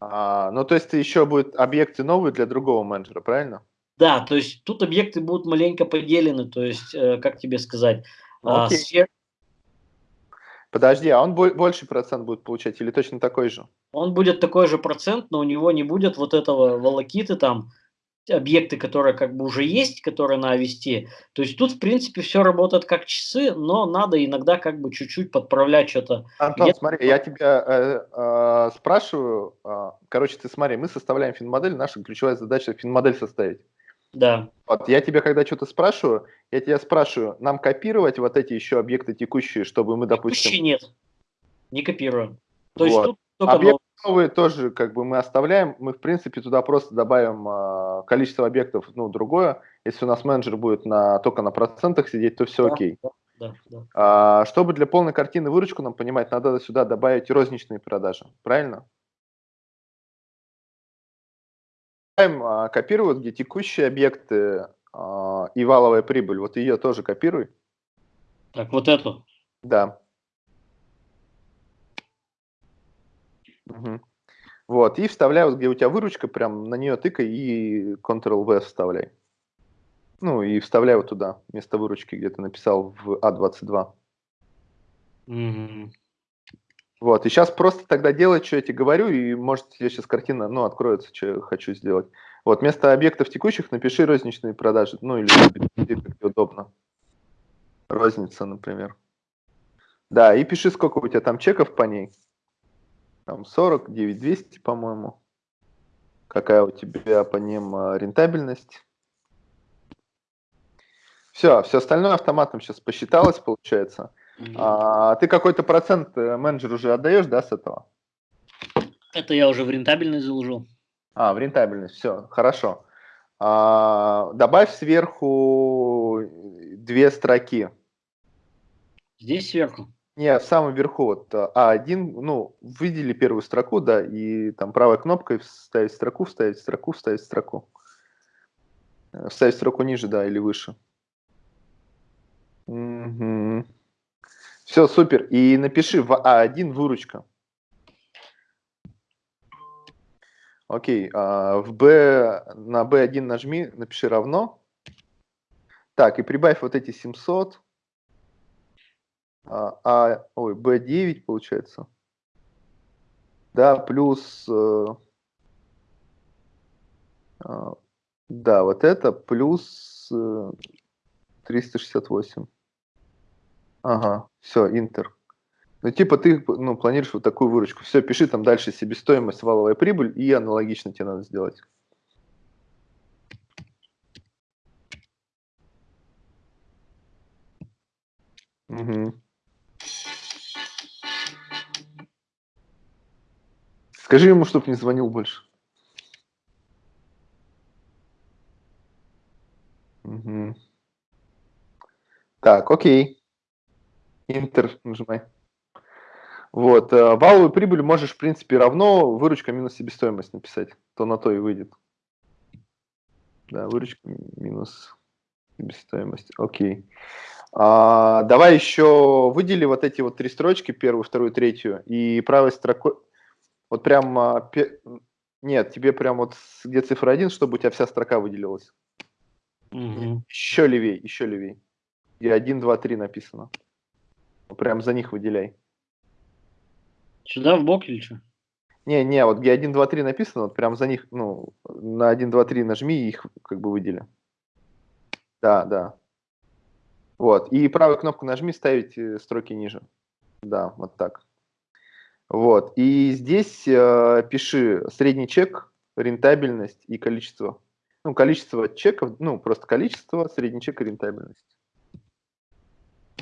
А, ну, то есть еще будут объекты новые для другого менеджера, правильно? Да, то есть тут объекты будут маленько поделены, то есть, э, как тебе сказать, э, сфер... Подожди, а он больше процент будет получать или точно такой же? Он будет такой же процент, но у него не будет вот этого волокиты там, объекты, которые как бы уже есть, которые надо вести. То есть тут, в принципе, все работает как часы, но надо иногда как бы чуть-чуть подправлять что-то. Антон, Где смотри, я тебя э, э, спрашиваю, э, короче, ты смотри, мы составляем финмодель, наша ключевая задача финмодель составить. Да. Вот я тебя когда что-то спрашиваю, я тебя спрашиваю, нам копировать вот эти еще объекты текущие, чтобы мы, допустим... Текущие нет, не копируем. То вот. есть тут только Объект новые тоже как бы мы оставляем. Мы, в принципе, туда просто добавим э, количество объектов, ну, другое. Если у нас менеджер будет на, только на процентах сидеть, то все да, окей. Да, да, да. А, чтобы для полной картины выручку нам понимать, надо сюда добавить розничные продажи. Правильно? Копируют, где текущие объекты а, и валовая прибыль. Вот ее тоже копируй. Так, вот эту? Да. Угу. Вот, и вставляю, где у тебя выручка, прям на нее тыкай и Ctrl-V вставляй. Ну, и вставляю вот туда, вместо выручки, где ты написал в А22. Угу. Вот, и сейчас просто тогда делать, что я тебе говорю, и может тебе сейчас картина, ну, откроется, что я хочу сделать. Вот, вместо объектов текущих напиши розничные продажи, ну, или как удобно. Розница, например. Да, и пиши, сколько у тебя там чеков по ней. Там 40, 9200, по-моему. Какая у тебя по ним а, рентабельность. Все, все остальное автоматом сейчас посчиталось, получается. А, ты какой-то процент э, менеджеру уже отдаешь, да, с этого? Это я уже в рентабельность заложил. А, в рентабельность, все, хорошо. А, добавь сверху две строки. Здесь сверху? Не, в самом верху, вот А1, ну, выдели первую строку, да, и там правой кнопкой вставить строку, вставить строку, вставить строку. Э, вставить строку ниже, да, или выше. Угу. Все, супер. И напиши в А1 выручка. Окей, а в B, на B1 нажми, напиши равно. Так, и прибавь вот эти 700 а, а ой, B9 получается. Да, плюс, э, э, да, вот это плюс э, 368. Ага, все, интер. Ну, типа ты ну, планируешь вот такую выручку. Все, пиши там дальше себестоимость, валовая прибыль, и аналогично тебе надо сделать. Угу. Скажи ему, чтобы не звонил больше. Угу. Так, окей. Интер нажимай. Вот, э, валовую прибыль можешь, в принципе, равно выручка минус себестоимость написать. То на то и выйдет. Да, выручка минус себестоимость. Окей. А, давай еще выдели вот эти вот три строчки, первую, вторую, третью, и правой строкой, вот прям, а, нет, тебе прям вот где цифра 1, чтобы у тебя вся строка выделилась. Угу. Еще левей, еще левей. И 1, 2, 3 написано. Прям за них выделяй. Сюда в бок или что? Не, не, вот где 1, 2, 3 написано, вот прям за них, ну, на 1, 2, 3 нажми и их как бы выдели. Да, да. Вот, и правую кнопку нажми, ставить э, строки ниже. Да, вот так. Вот. И здесь э, пиши средний чек, рентабельность и количество. Ну, количество чеков, ну, просто количество, средний чек и рентабельность.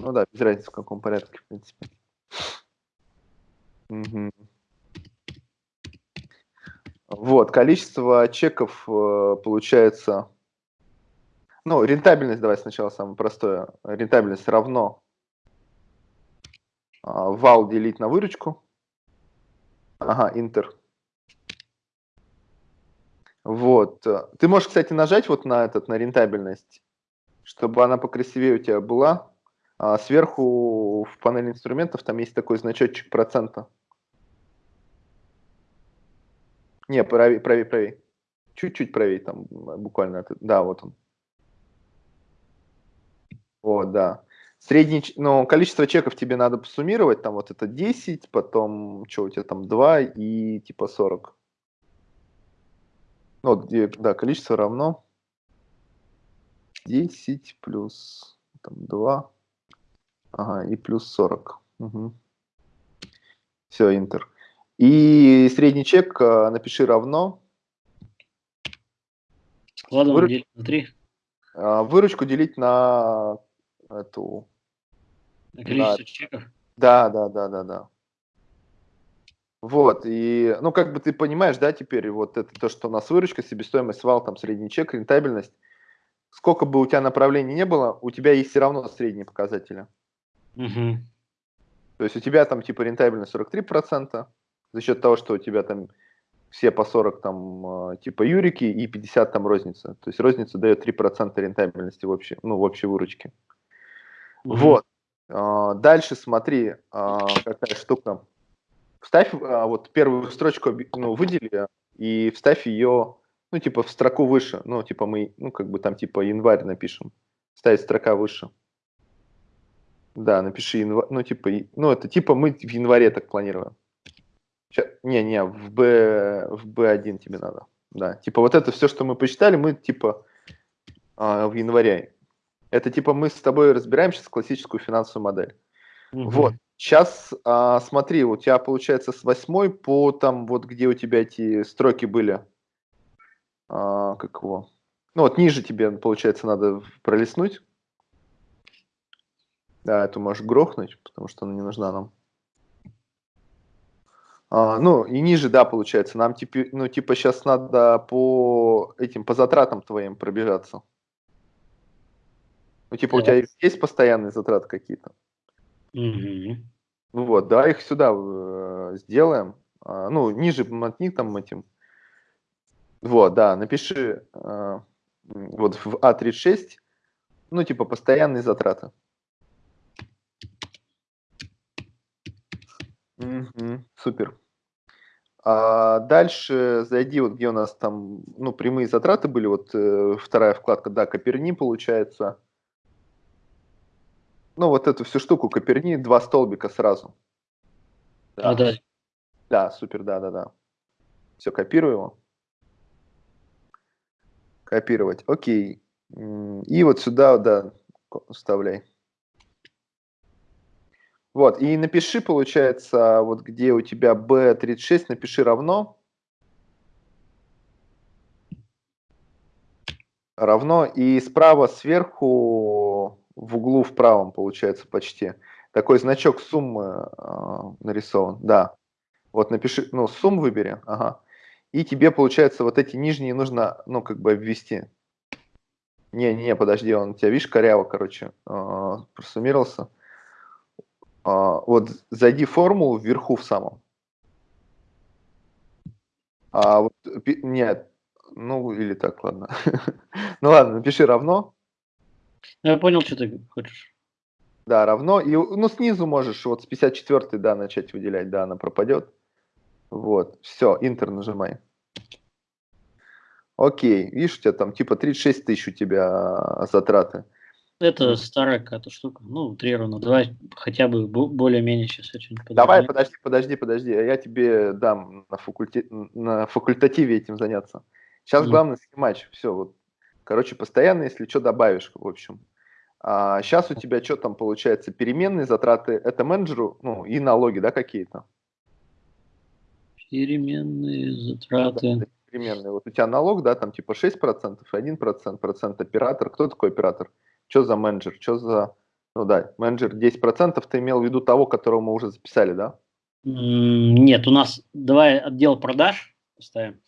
Ну да, без разницы в каком порядке, в принципе. Угу. Вот, количество чеков э, получается... Ну, рентабельность, давай сначала самое простое. Рентабельность равно э, вал делить на выручку. Ага, Интер. Вот. Ты можешь, кстати, нажать вот на этот, на рентабельность, чтобы она покрасивее у тебя была. А сверху в панели инструментов там есть такой значочек процента. Не, правее, правее, правее. Чуть-чуть правее там, буквально. Да, вот он. Вот, да. Средний, ну, количество чеков тебе надо посуммировать, там вот это 10, потом, что у тебя там, 2 и типа 40. Ну, да, количество равно 10 плюс там, 2, ага, и плюс 40. Угу. Все, интер. И средний чек а, напиши равно. Ладно, Выруч... делить на 3. А, выручку делить на эту... На количество на... чеков? Да, да, да, да, да. Вот, и, ну, как бы ты понимаешь, да, теперь вот это то, что у нас выручка, себестоимость, вал, там, средний чек, рентабельность, сколько бы у тебя направлений не было, у тебя есть все равно средние показатели. Угу. То есть у тебя там типа рентабельность 43%, за счет того, что у тебя там все по 40 там а, типа юрики и 50 там розница. То есть розница дает 3% рентабельности в общей, ну, в общей выручке. Угу. Вот. А, дальше смотри, а, какая штука. Вставь вот первую строчку, ну, выдели и вставь ее, ну, типа в строку выше. Ну, типа мы, ну, как бы там типа январь напишем. Ставить строка выше. Да, напиши январь, ну, типа, ну, это типа мы в январе так планируем. Не-не, в, B, в B1 тебе надо. Да, типа вот это все, что мы посчитали, мы типа а, в январе. Это типа мы с тобой разбираем сейчас классическую финансовую модель. Угу. Вот. Сейчас а, смотри, у тебя получается с восьмой по там вот где у тебя эти строки были. А, как его? Ну вот ниже тебе, получается, надо пролистнуть. Да, эту можешь грохнуть, потому что она не нужна нам. А, ну, и ниже, да, получается. Нам, типа, ну, типа, сейчас надо по этим, по затратам твоим пробежаться. Ну, типа, у тебя есть постоянные затраты какие-то? Угу. Вот, да, их сюда э, сделаем. А, ну, ниже мотни там этим. Вот, да, напиши э, вот в А36, ну, типа, постоянные затраты. Угу, супер. А дальше зайди, вот где у нас там, ну, прямые затраты были, вот э, вторая вкладка, да, Коперни получается. Ну, вот эту всю штуку Коперни, два столбика сразу. А, да. Да, супер, да, да, да. Все, копирую его. Копировать, окей. И вот сюда, да, вставляй. Вот, и напиши, получается, вот где у тебя B36, напиши равно. Равно, и справа сверху, в углу в правом, получается, почти, такой значок суммы э, нарисован, да. Вот напиши, ну, сумм выбери, ага. И тебе, получается, вот эти нижние нужно, ну, как бы ввести. Не, не, подожди, он у тебя, видишь, коряво, короче, э, просуммировался. А, вот зайди в формулу вверху в самом. А вот, нет, ну или так, ладно. ну ладно, напиши равно. Я понял, что ты хочешь. Да, равно. И, ну, снизу можешь вот с 54 да, начать выделять, да, она пропадет. Вот, все, интер нажимай. Окей, видишь, у тебя там типа 36 тысяч у тебя затраты. Это старая какая-то штука. Ну, три равно. Давай хотя бы более-менее сейчас очень Давай, подожди, подожди, подожди. Я тебе дам на, факульте... на факультативе этим заняться. Сейчас mm. главное схемач. Все, вот. Короче, постоянно, если что, добавишь, в общем. А сейчас у тебя что там получается? Переменные затраты, это менеджеру, ну, и налоги, да, какие-то? Переменные затраты. Да, переменные. Вот у тебя налог, да, там типа 6%, 1%, процент оператор. Кто такой оператор? Что за менеджер? Что за... Ну да, менеджер 10%, ты имел в виду того, которого мы уже записали, да? Нет, у нас... Давай отдел продаж поставим.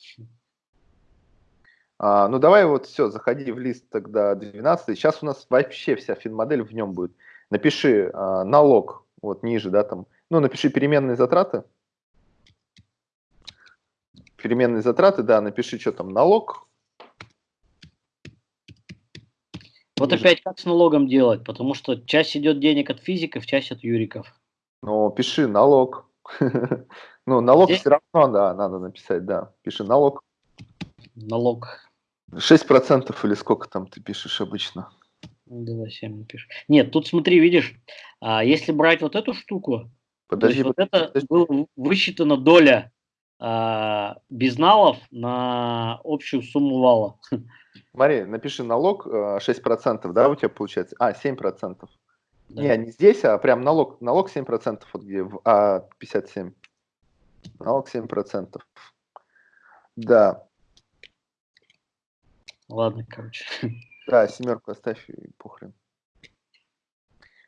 А, ну давай вот все, заходи в лист тогда 12. Сейчас у нас вообще вся финмодель в нем будет. Напиши а, налог, вот ниже, да, там. Ну, напиши переменные затраты. Переменные затраты, да, напиши, что там, налог, Вот опять как с налогом делать? Потому что часть идет денег от физиков, часть от юриков. Ну, пиши налог. Ну, налог все равно, да, надо написать, да. Пиши налог. Налог. 6% или сколько там ты пишешь обычно? 2,7 напишем. Нет, тут смотри, видишь, а если брать вот эту штуку, Подожди, вот подожди, это была высчитана доля а, безналов на общую сумму вала. Смотри, напиши налог э, 6%, да, у тебя получается? А, 7%. Да. Не, не здесь, а прям налог, налог 7%, вот где в А57. Налог 7%. Да, Ладно, короче. да, семерку оставь и похрен.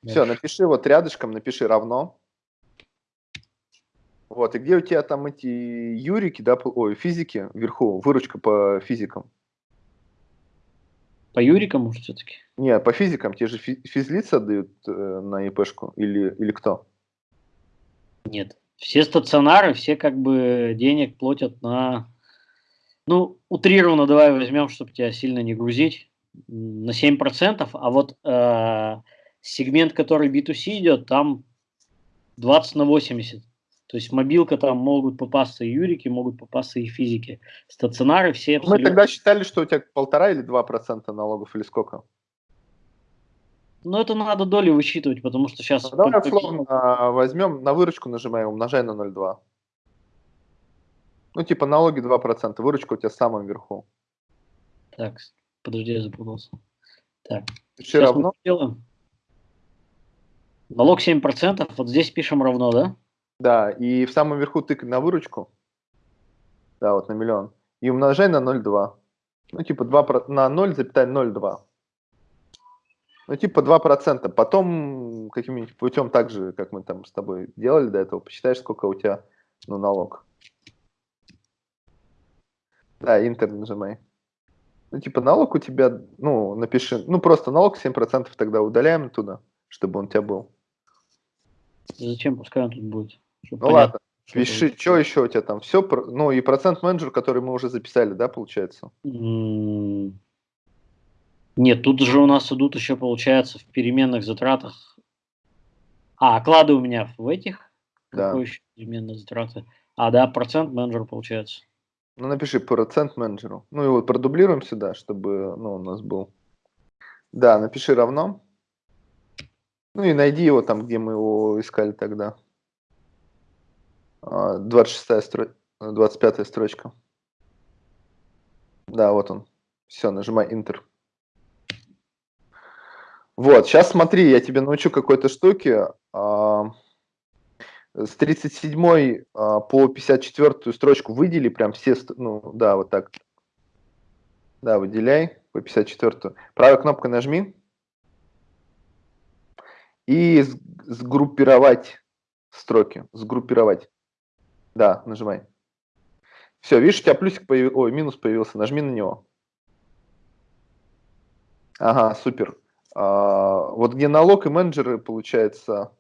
Все, Дальше. напиши вот рядышком, напиши равно. Вот, и где у тебя там эти юрики, да, ой, физики вверху, выручка по физикам? По Юрикам, может, все-таки? Не, по физикам, те же фи- физлица дают э, на ИПшку или, или кто? Нет. Все стационары, все как бы денег платят на... Ну, утрированно давай возьмем, чтобы тебя сильно не грузить, на 7%, а вот э, сегмент, который B2C идет, там 20 на 80. То есть мобилка там могут попасться и юрики, могут попасться и физики. Стационары все Мы абсолютно... тогда считали, что у тебя полтора или два процента налогов или сколько? Но это надо доли высчитывать, потому что сейчас... Ну, давай условно возьмем, на выручку нажимаем, умножай на 0,2. Ну, типа налоги 2%, выручка у тебя в самом верху. Так, подожди, я запутался. Так, Пиши сейчас равно. мы сделаем. Налог 7%, вот здесь пишем равно, да? Да, и в самом верху тыкай на выручку. Да, вот на миллион. И умножай на 0,2. Ну, типа 2, про- на 0,02. Ну, типа 2%. Потом каким-нибудь путем так же, как мы там с тобой делали до этого, посчитаешь, сколько у тебя ну, налог. Да, интер нажимай. Ну, типа налог у тебя, ну, напиши, ну, просто налог 7% тогда удаляем туда, чтобы он у тебя был. Зачем, пускай он тут будет. Чтобы Ну, понятно, ладно. что Пиши, будет. что еще у тебя там? Все, ну и процент менеджер, который мы уже записали, да, получается? Нет, тут же у нас идут еще, получается, в переменных затратах. А, оклады у меня в этих. Да. Какой еще переменные затраты? А, да, процент менеджер получается. Ну, напиши процент менеджеру. Ну и вот продублируем сюда, чтобы, ну, у нас был. Да, напиши равно. Ну и найди его там, где мы его искали тогда. А, 26 стро... 25 строчка. Да, вот он. Все, нажимай Enter. Вот, сейчас смотри, я тебе научу какой-то штуке. А, С 37 а, по 54 строчку выдели прям все, ну да, вот так. Да, выделяй по 54. Правой кнопкой нажми. И сгруппировать строки. Сгруппировать. Да, нажимай. Все, видишь, у тебя плюсик появился, ой, минус появился, нажми на него. Ага, супер. А, вот где налог и менеджеры, получается,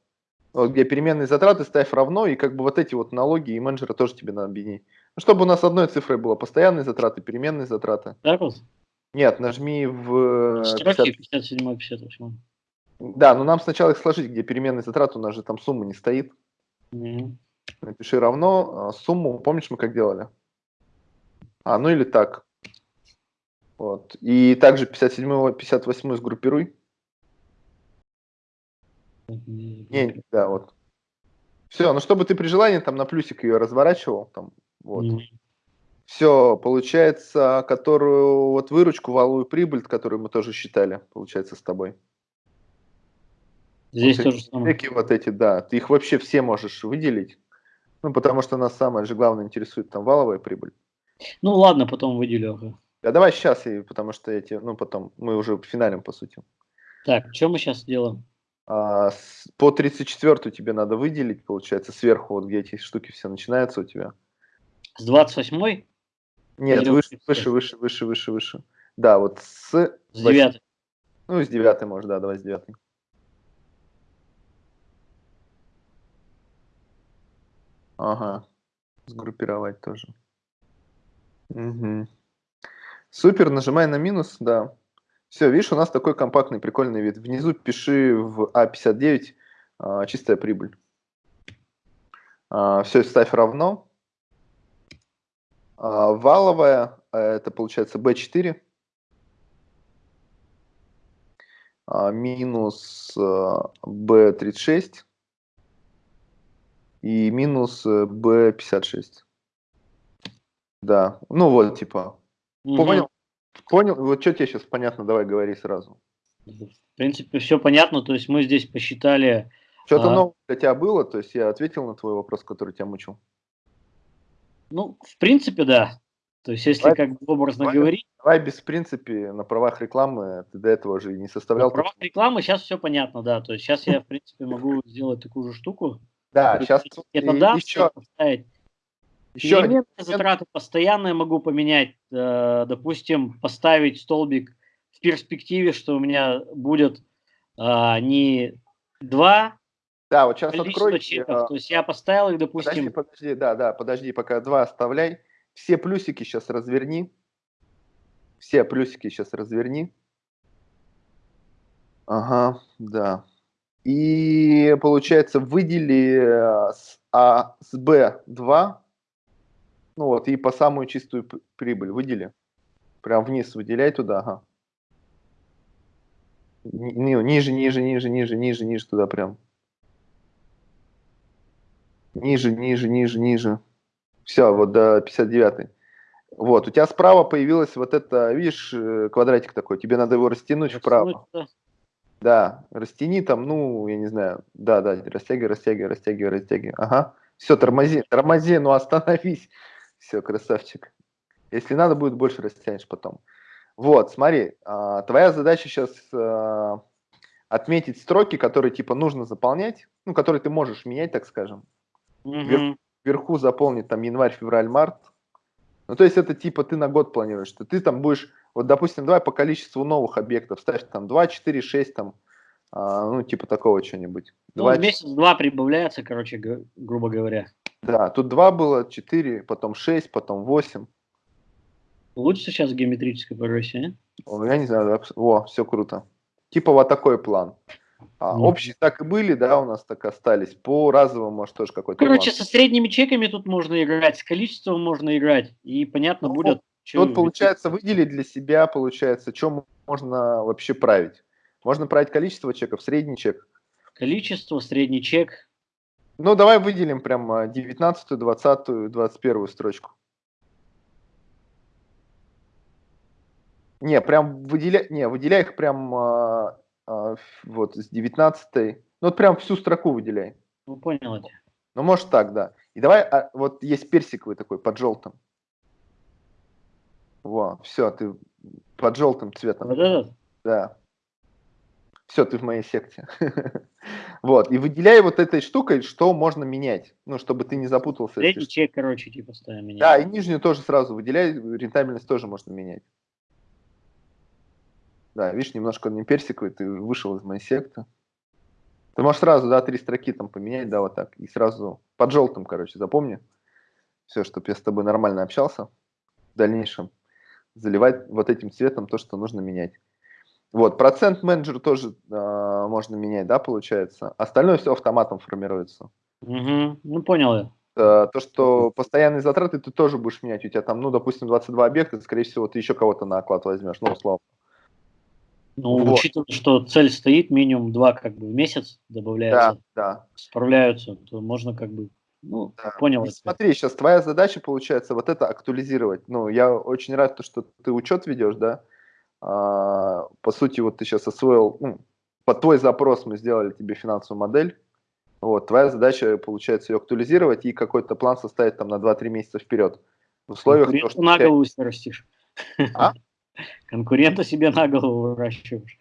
вот где переменные затраты, ставь равно, и как бы вот эти вот налоги и менеджеры тоже тебе надо объединить. Ну, чтобы у нас одной цифрой было постоянные затраты, переменные затраты. Так вот? Нет, нажми в... Строки 50 57 58 Да, но нам сначала их сложить, где переменные затраты, у нас же там сумма не стоит. Мгм. Напиши равно а, сумму, помнишь мы как делали? А, ну или так. Вот. И также 57 58 сгруппируй. Не, да, вот. Все, ну чтобы ты при желании там на плюсик ее разворачивал, там, вот. Мгм. Все, получается, которую, вот выручку, валовую прибыль, которую мы тоже считали, получается, с тобой. Здесь вот то эти же самое. вот эти, да, ты их вообще все можешь выделить. Ну, потому что нас самое же главное интересует там валовая прибыль. Ну ладно, потом выделю. А давай сейчас, и, потому что эти, ну, потом, мы уже финалем, по сути. Так, что мы сейчас делаем? А, с- по 34 тебе надо выделить, получается, сверху, вот где эти штуки все начинаются у тебя. С 28 Нет, Или выше, выше, выше, выше, выше, выше. Да, вот с... с восьми- 9 Ну, с 9 может, да, давай с 9. Ага, сгруппировать тоже. Мгм. Супер, нажимай на минус, да. Все, видишь, у нас такой компактный, прикольный вид. Внизу пиши в А59 а, чистая прибыль. все, ставь равно. А, валовая, а, это получается B4. а, минус B36 и минус B56. Да, ну вот, типа, угу. понял? Понял? Вот что тебе сейчас понятно, давай говори сразу. В принципе, все понятно, то есть мы здесь посчитали... Что-то а... новое для тебя было, то есть я ответил на твой вопрос, который тебя мучил? Ну, в принципе, да. То есть, если давай, как бы образно давай, говорить... Давай без принципе на правах рекламы, ты до этого же не составлял... На правах рекламы сейчас все понятно, да. То есть, сейчас я, в принципе, могу сделать такую же штуку. Да, сейчас... Это да, еще... поставить еще Элементы затраты постоянные могу поменять. Э, допустим, поставить столбик в перспективе, что у меня будет э, не два да, вот сейчас открой. Чеков. А, То есть я поставил их, допустим... Подожди, подожди, да, да, подожди, пока два оставляй. Все плюсики сейчас разверни. Все плюсики сейчас разверни. Ага, да. И получается выдели э, с А с Б2 ну вот, и по самую чистую прибыль выдели. Прям вниз выделяй туда, ага. Ниже, ниже, ниже, ниже, ниже, ниже туда прям. Ниже, ниже, ниже, ниже. Все, вот до 59. Вот, у тебя справа появилась вот это, видишь, э, квадратик такой, тебе надо его растянуть вправо. Да, растяни там, ну, я не знаю, да, да, растягивай, растягивай, растягивай, растягивай. Ага, все, тормози, тормози, ну остановись. Все, красавчик. Если надо будет, больше растянешь потом. Вот, смотри, а, твоя задача сейчас а, отметить строки, которые типа нужно заполнять, ну, которые ты можешь менять, так скажем. Угу. Вверх, вверху заполнить там январь, февраль, март. Ну, то есть это типа ты на год планируешь, что ты там будешь, вот, допустим, давай по количеству новых объектов ставь там 2, 4, 6, там, а, ну, типа такого что-нибудь. Ну, в месяц-два прибавляется, короче, грубо говоря. Да, тут 2 было, 4, потом 6, потом 8. Лучше сейчас геометрической прогрессии, а? Я не знаю, о, все круто. Типа вот такой план. А, ну. Общие так и были, да, у нас так остались. По разовому, может, тоже какой-то Короче, план. со средними чеками тут можно играть, с количеством можно играть, и понятно ну, будет... Тут, получается, выделить для себя, получается, что можно вообще править. Можно править количество чеков, средний чек. Количество, средний чек, ну, давай выделим прям 19, 20, 21 строчку. Не, прям выделяй, не, выделяй их прям а, а, вот с 19. Ну, вот прям всю строку выделяй. Ну, понял. Ну, может так, да. И давай, а, вот есть персиковый такой под желтым. Во, все, ты под желтым цветом. Вот этот? Да все, ты в моей секте. вот, и выделяй вот этой штукой, что можно менять, ну, чтобы ты не запутался. Третий чек, короче, типа ставим менять. Да, и нижнюю тоже сразу выделяй, рентабельность тоже можно менять. Да, видишь, немножко не персиковый, ты вышел из моей секты. Ты можешь сразу, да, три строки там поменять, да, вот так, и сразу под желтым, короче, запомни. Все, чтобы я с тобой нормально общался в дальнейшем. Заливать вот этим цветом то, что нужно менять. Вот, процент менеджер тоже э, можно менять, да, получается. Остальное все автоматом формируется. Угу. Ну, понял я. Э, то, что постоянные затраты ты тоже будешь менять. У тебя там, ну, допустим, 22 объекта, скорее всего, ты еще кого-то на оклад возьмешь, ну, условно. Ну, вот. учитывая, что цель стоит минимум два как бы в месяц добавляется, да, да. справляются, то можно как бы, ну, да. понял. Смотри, сейчас твоя задача получается вот это актуализировать. Ну, я очень рад, что ты учет ведешь, да, а, по сути, вот ты сейчас освоил, ну, под твой запрос мы сделали тебе финансовую модель. Вот, твоя задача, получается, ее актуализировать и какой-то план составить там на 2-3 месяца вперед. В условиях... Конкуренту то, что на голову себе растишь. А? Конкурента себе на голову выращиваешь.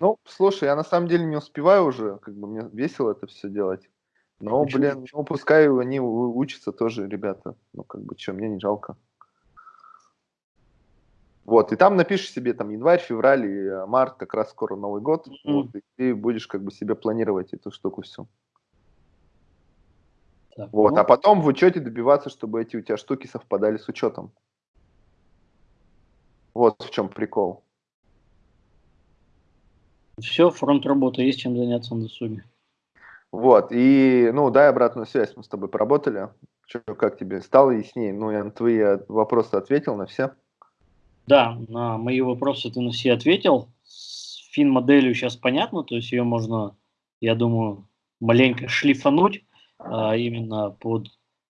Ну, слушай, я на самом деле не успеваю уже, как бы мне весело это все делать. Но, Почему? блин, ну, пускай они учатся тоже, ребята. Ну, как бы, что, мне не жалко. Вот, и там напишешь себе там январь, февраль и э, март, как раз скоро Новый год, mm-hmm. вот, и ты будешь как бы себе планировать эту штуку всю. Так, вот, ну... а потом в учете добиваться, чтобы эти у тебя штуки совпадали с учетом. Вот в чем прикол. Все, фронт работы, есть чем заняться на досуге. Вот, и, ну, дай обратную связь, мы с тобой поработали. Что, как тебе? Стало яснее? Ну, я на твои э, вопросы ответил, на все. Да, на мои вопросы ты на все ответил. фин-моделью сейчас понятно, то есть ее можно, я думаю, маленько шлифануть а, именно под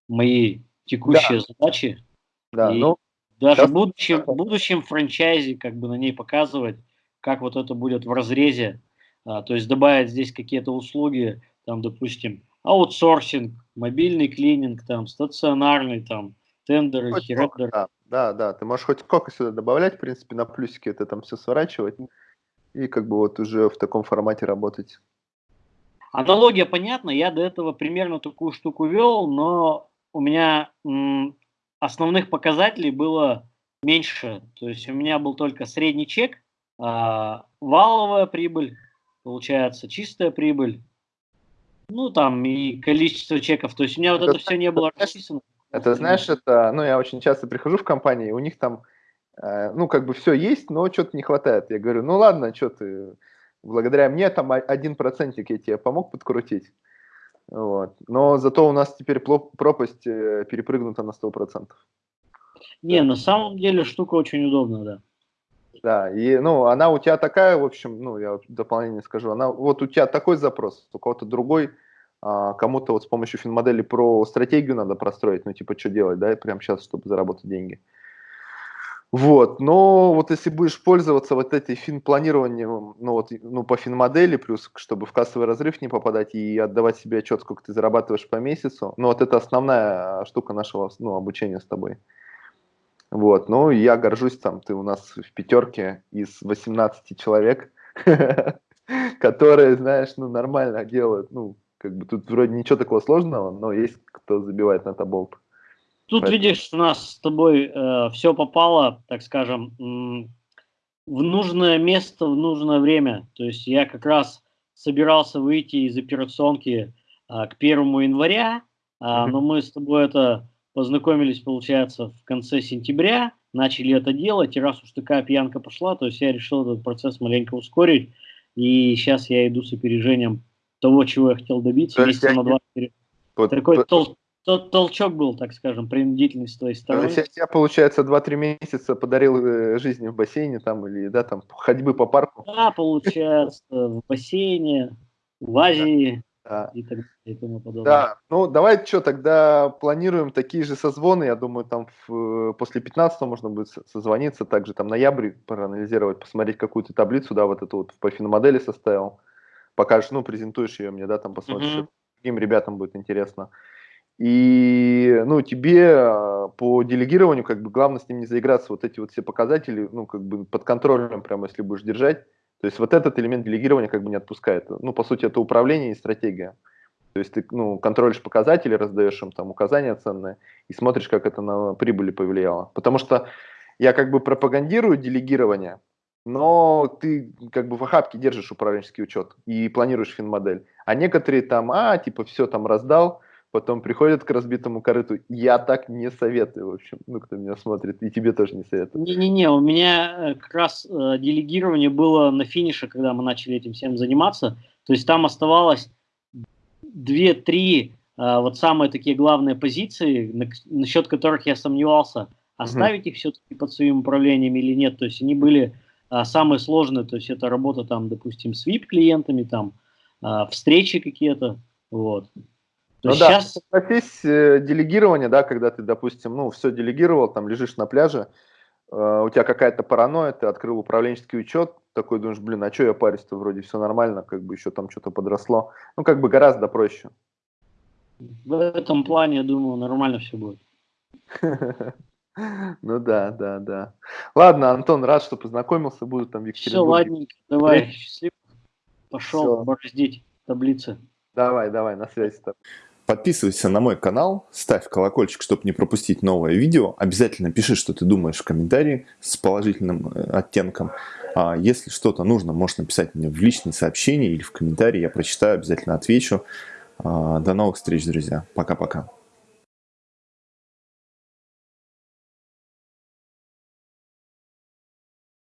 мои текущие да. задачи. Да, и ну, даже в будущем, в будущем франчайзе как бы на ней показывать, как вот это будет в разрезе, а, то есть добавить здесь какие-то услуги, там, допустим, аутсорсинг, мобильный клининг, там, стационарный, там, тендеры, херендеры. Да, да, да, ты можешь хоть сколько сюда добавлять, в принципе, на плюсики это там все сворачивать и как бы вот уже в таком формате работать. Аналогия понятна, я до этого примерно такую штуку вел, но у меня основных показателей было меньше. То есть у меня был только средний чек, а, валовая прибыль, получается, чистая прибыль, ну там и количество чеков. То есть у меня вот это, все не было расписано. Это знаешь, это, ну я очень часто прихожу в компании, у них там, э, ну как бы все есть, но что-то не хватает. Я говорю, ну ладно, что ты, благодаря мне там один процентик я тебе помог подкрутить. Вот. Но зато у нас теперь пропасть э, перепрыгнута на 100%. Не, на самом деле штука очень удобная, да. Да, и, ну, она у тебя такая, в общем, ну, я дополнение скажу, она, вот у тебя такой запрос, у кого-то другой, а, кому-то вот с помощью финмодели про стратегию надо простроить, ну, типа, что делать, да, прямо сейчас, чтобы заработать деньги. Вот, но вот если будешь пользоваться вот этой фин-планированием, ну вот, ну по фин-модели, плюс чтобы в кассовый разрыв не попадать и отдавать себе отчет, сколько ты зарабатываешь по месяцу, ну вот это основная штука нашего, ну, обучения с тобой. Вот, ну я горжусь там, ты у нас в пятерке из 18 человек, которые, знаешь, ну нормально делают, ну, как бы тут вроде ничего такого сложного, но есть кто забивает на таболт. Тут, Поэтому... видишь, у нас с тобой э, все попало, так скажем, в нужное место, в нужное время. То есть я как раз собирался выйти из операционки э, к первому января, э, mm-hmm. но мы с тобой это познакомились, получается, в конце сентября, начали это делать, и раз уж такая пьянка пошла, то есть я решил этот процесс маленько ускорить, и сейчас я иду с опережением того, чего я хотел добиться, месяца на два вперед. Вот, Такой вот, тол тот толчок был, так скажем, принудительный с твоей стороны. То есть я, получается, 2-3 месяца подарил э, жизни в бассейне там или, да, там, ходьбы по парку? Да, получается, в бассейне, в Азии да. и так далее и тому подобное. Да, ну давай что, тогда планируем такие же созвоны, я думаю, там в, после 15 можно будет созвониться, также там ноябрь проанализировать, посмотреть какую-то таблицу, да, вот эту вот по финомодели составил, покажешь, ну, презентуешь ее мне, да, там посмотришь, mm-hmm. каким ребятам будет интересно. И, ну, тебе а, по делегированию, как бы, главное с ним не заиграться, вот эти вот все показатели, ну, как бы, под контролем, прямо, если будешь держать. То есть вот этот элемент делегирования как бы не отпускает. Ну, по сути, это управление и стратегия. То есть ты, ну, контролишь показатели, раздаешь им там указания ценные и смотришь, как это на прибыли повлияло. Потому что я как бы пропагандирую делегирование, но ты как бы в охапке держишь управленческий учет и планируешь финмодель. А некоторые там, а, типа, все там раздал, потом приходят к разбитому корыту. Я так не советую, в общем, ну, кто меня смотрит, и тебе тоже не советую. Не-не-не, у меня э, как раз э, делегирование было на финише, когда мы начали этим всем заниматься. То есть там оставалось две-три э, вот самые такие главные позиции, на, насчет которых я сомневался, оставить mm-hmm. их все-таки под своим управлением или нет. То есть они были э, самые сложные, то есть это работа там, допустим, с VIP-клиентами, там, э, встречи какие-то, вот. То ну да, согласись, э, делегирование, да, когда ты, допустим, ну, все делегировал, там лежишь на пляже, э, у тебя какая-то паранойя, ты открыл управленческий учет, такой думаешь, блин, а что я парюсь-то, вроде все нормально, как бы еще там что-то подросло. Ну, как бы гораздо проще. В этом плане, я думаю, нормально все будет. Ну да, да, да. Ладно, Антон, рад, что познакомился, буду там в. Все, ладненько, давай, счастливо. Пошел бороздить таблицы. Давай, давай, на связи с тобой. Подписывайся на мой канал, ставь колокольчик, чтобы не пропустить новое видео. Обязательно пиши, что ты думаешь в комментарии с положительным э, оттенком. А если что-то нужно, можешь написать мне в личные сообщения или в комментарии. Я прочитаю, обязательно отвечу. А, до новых встреч, друзья. Пока-пока.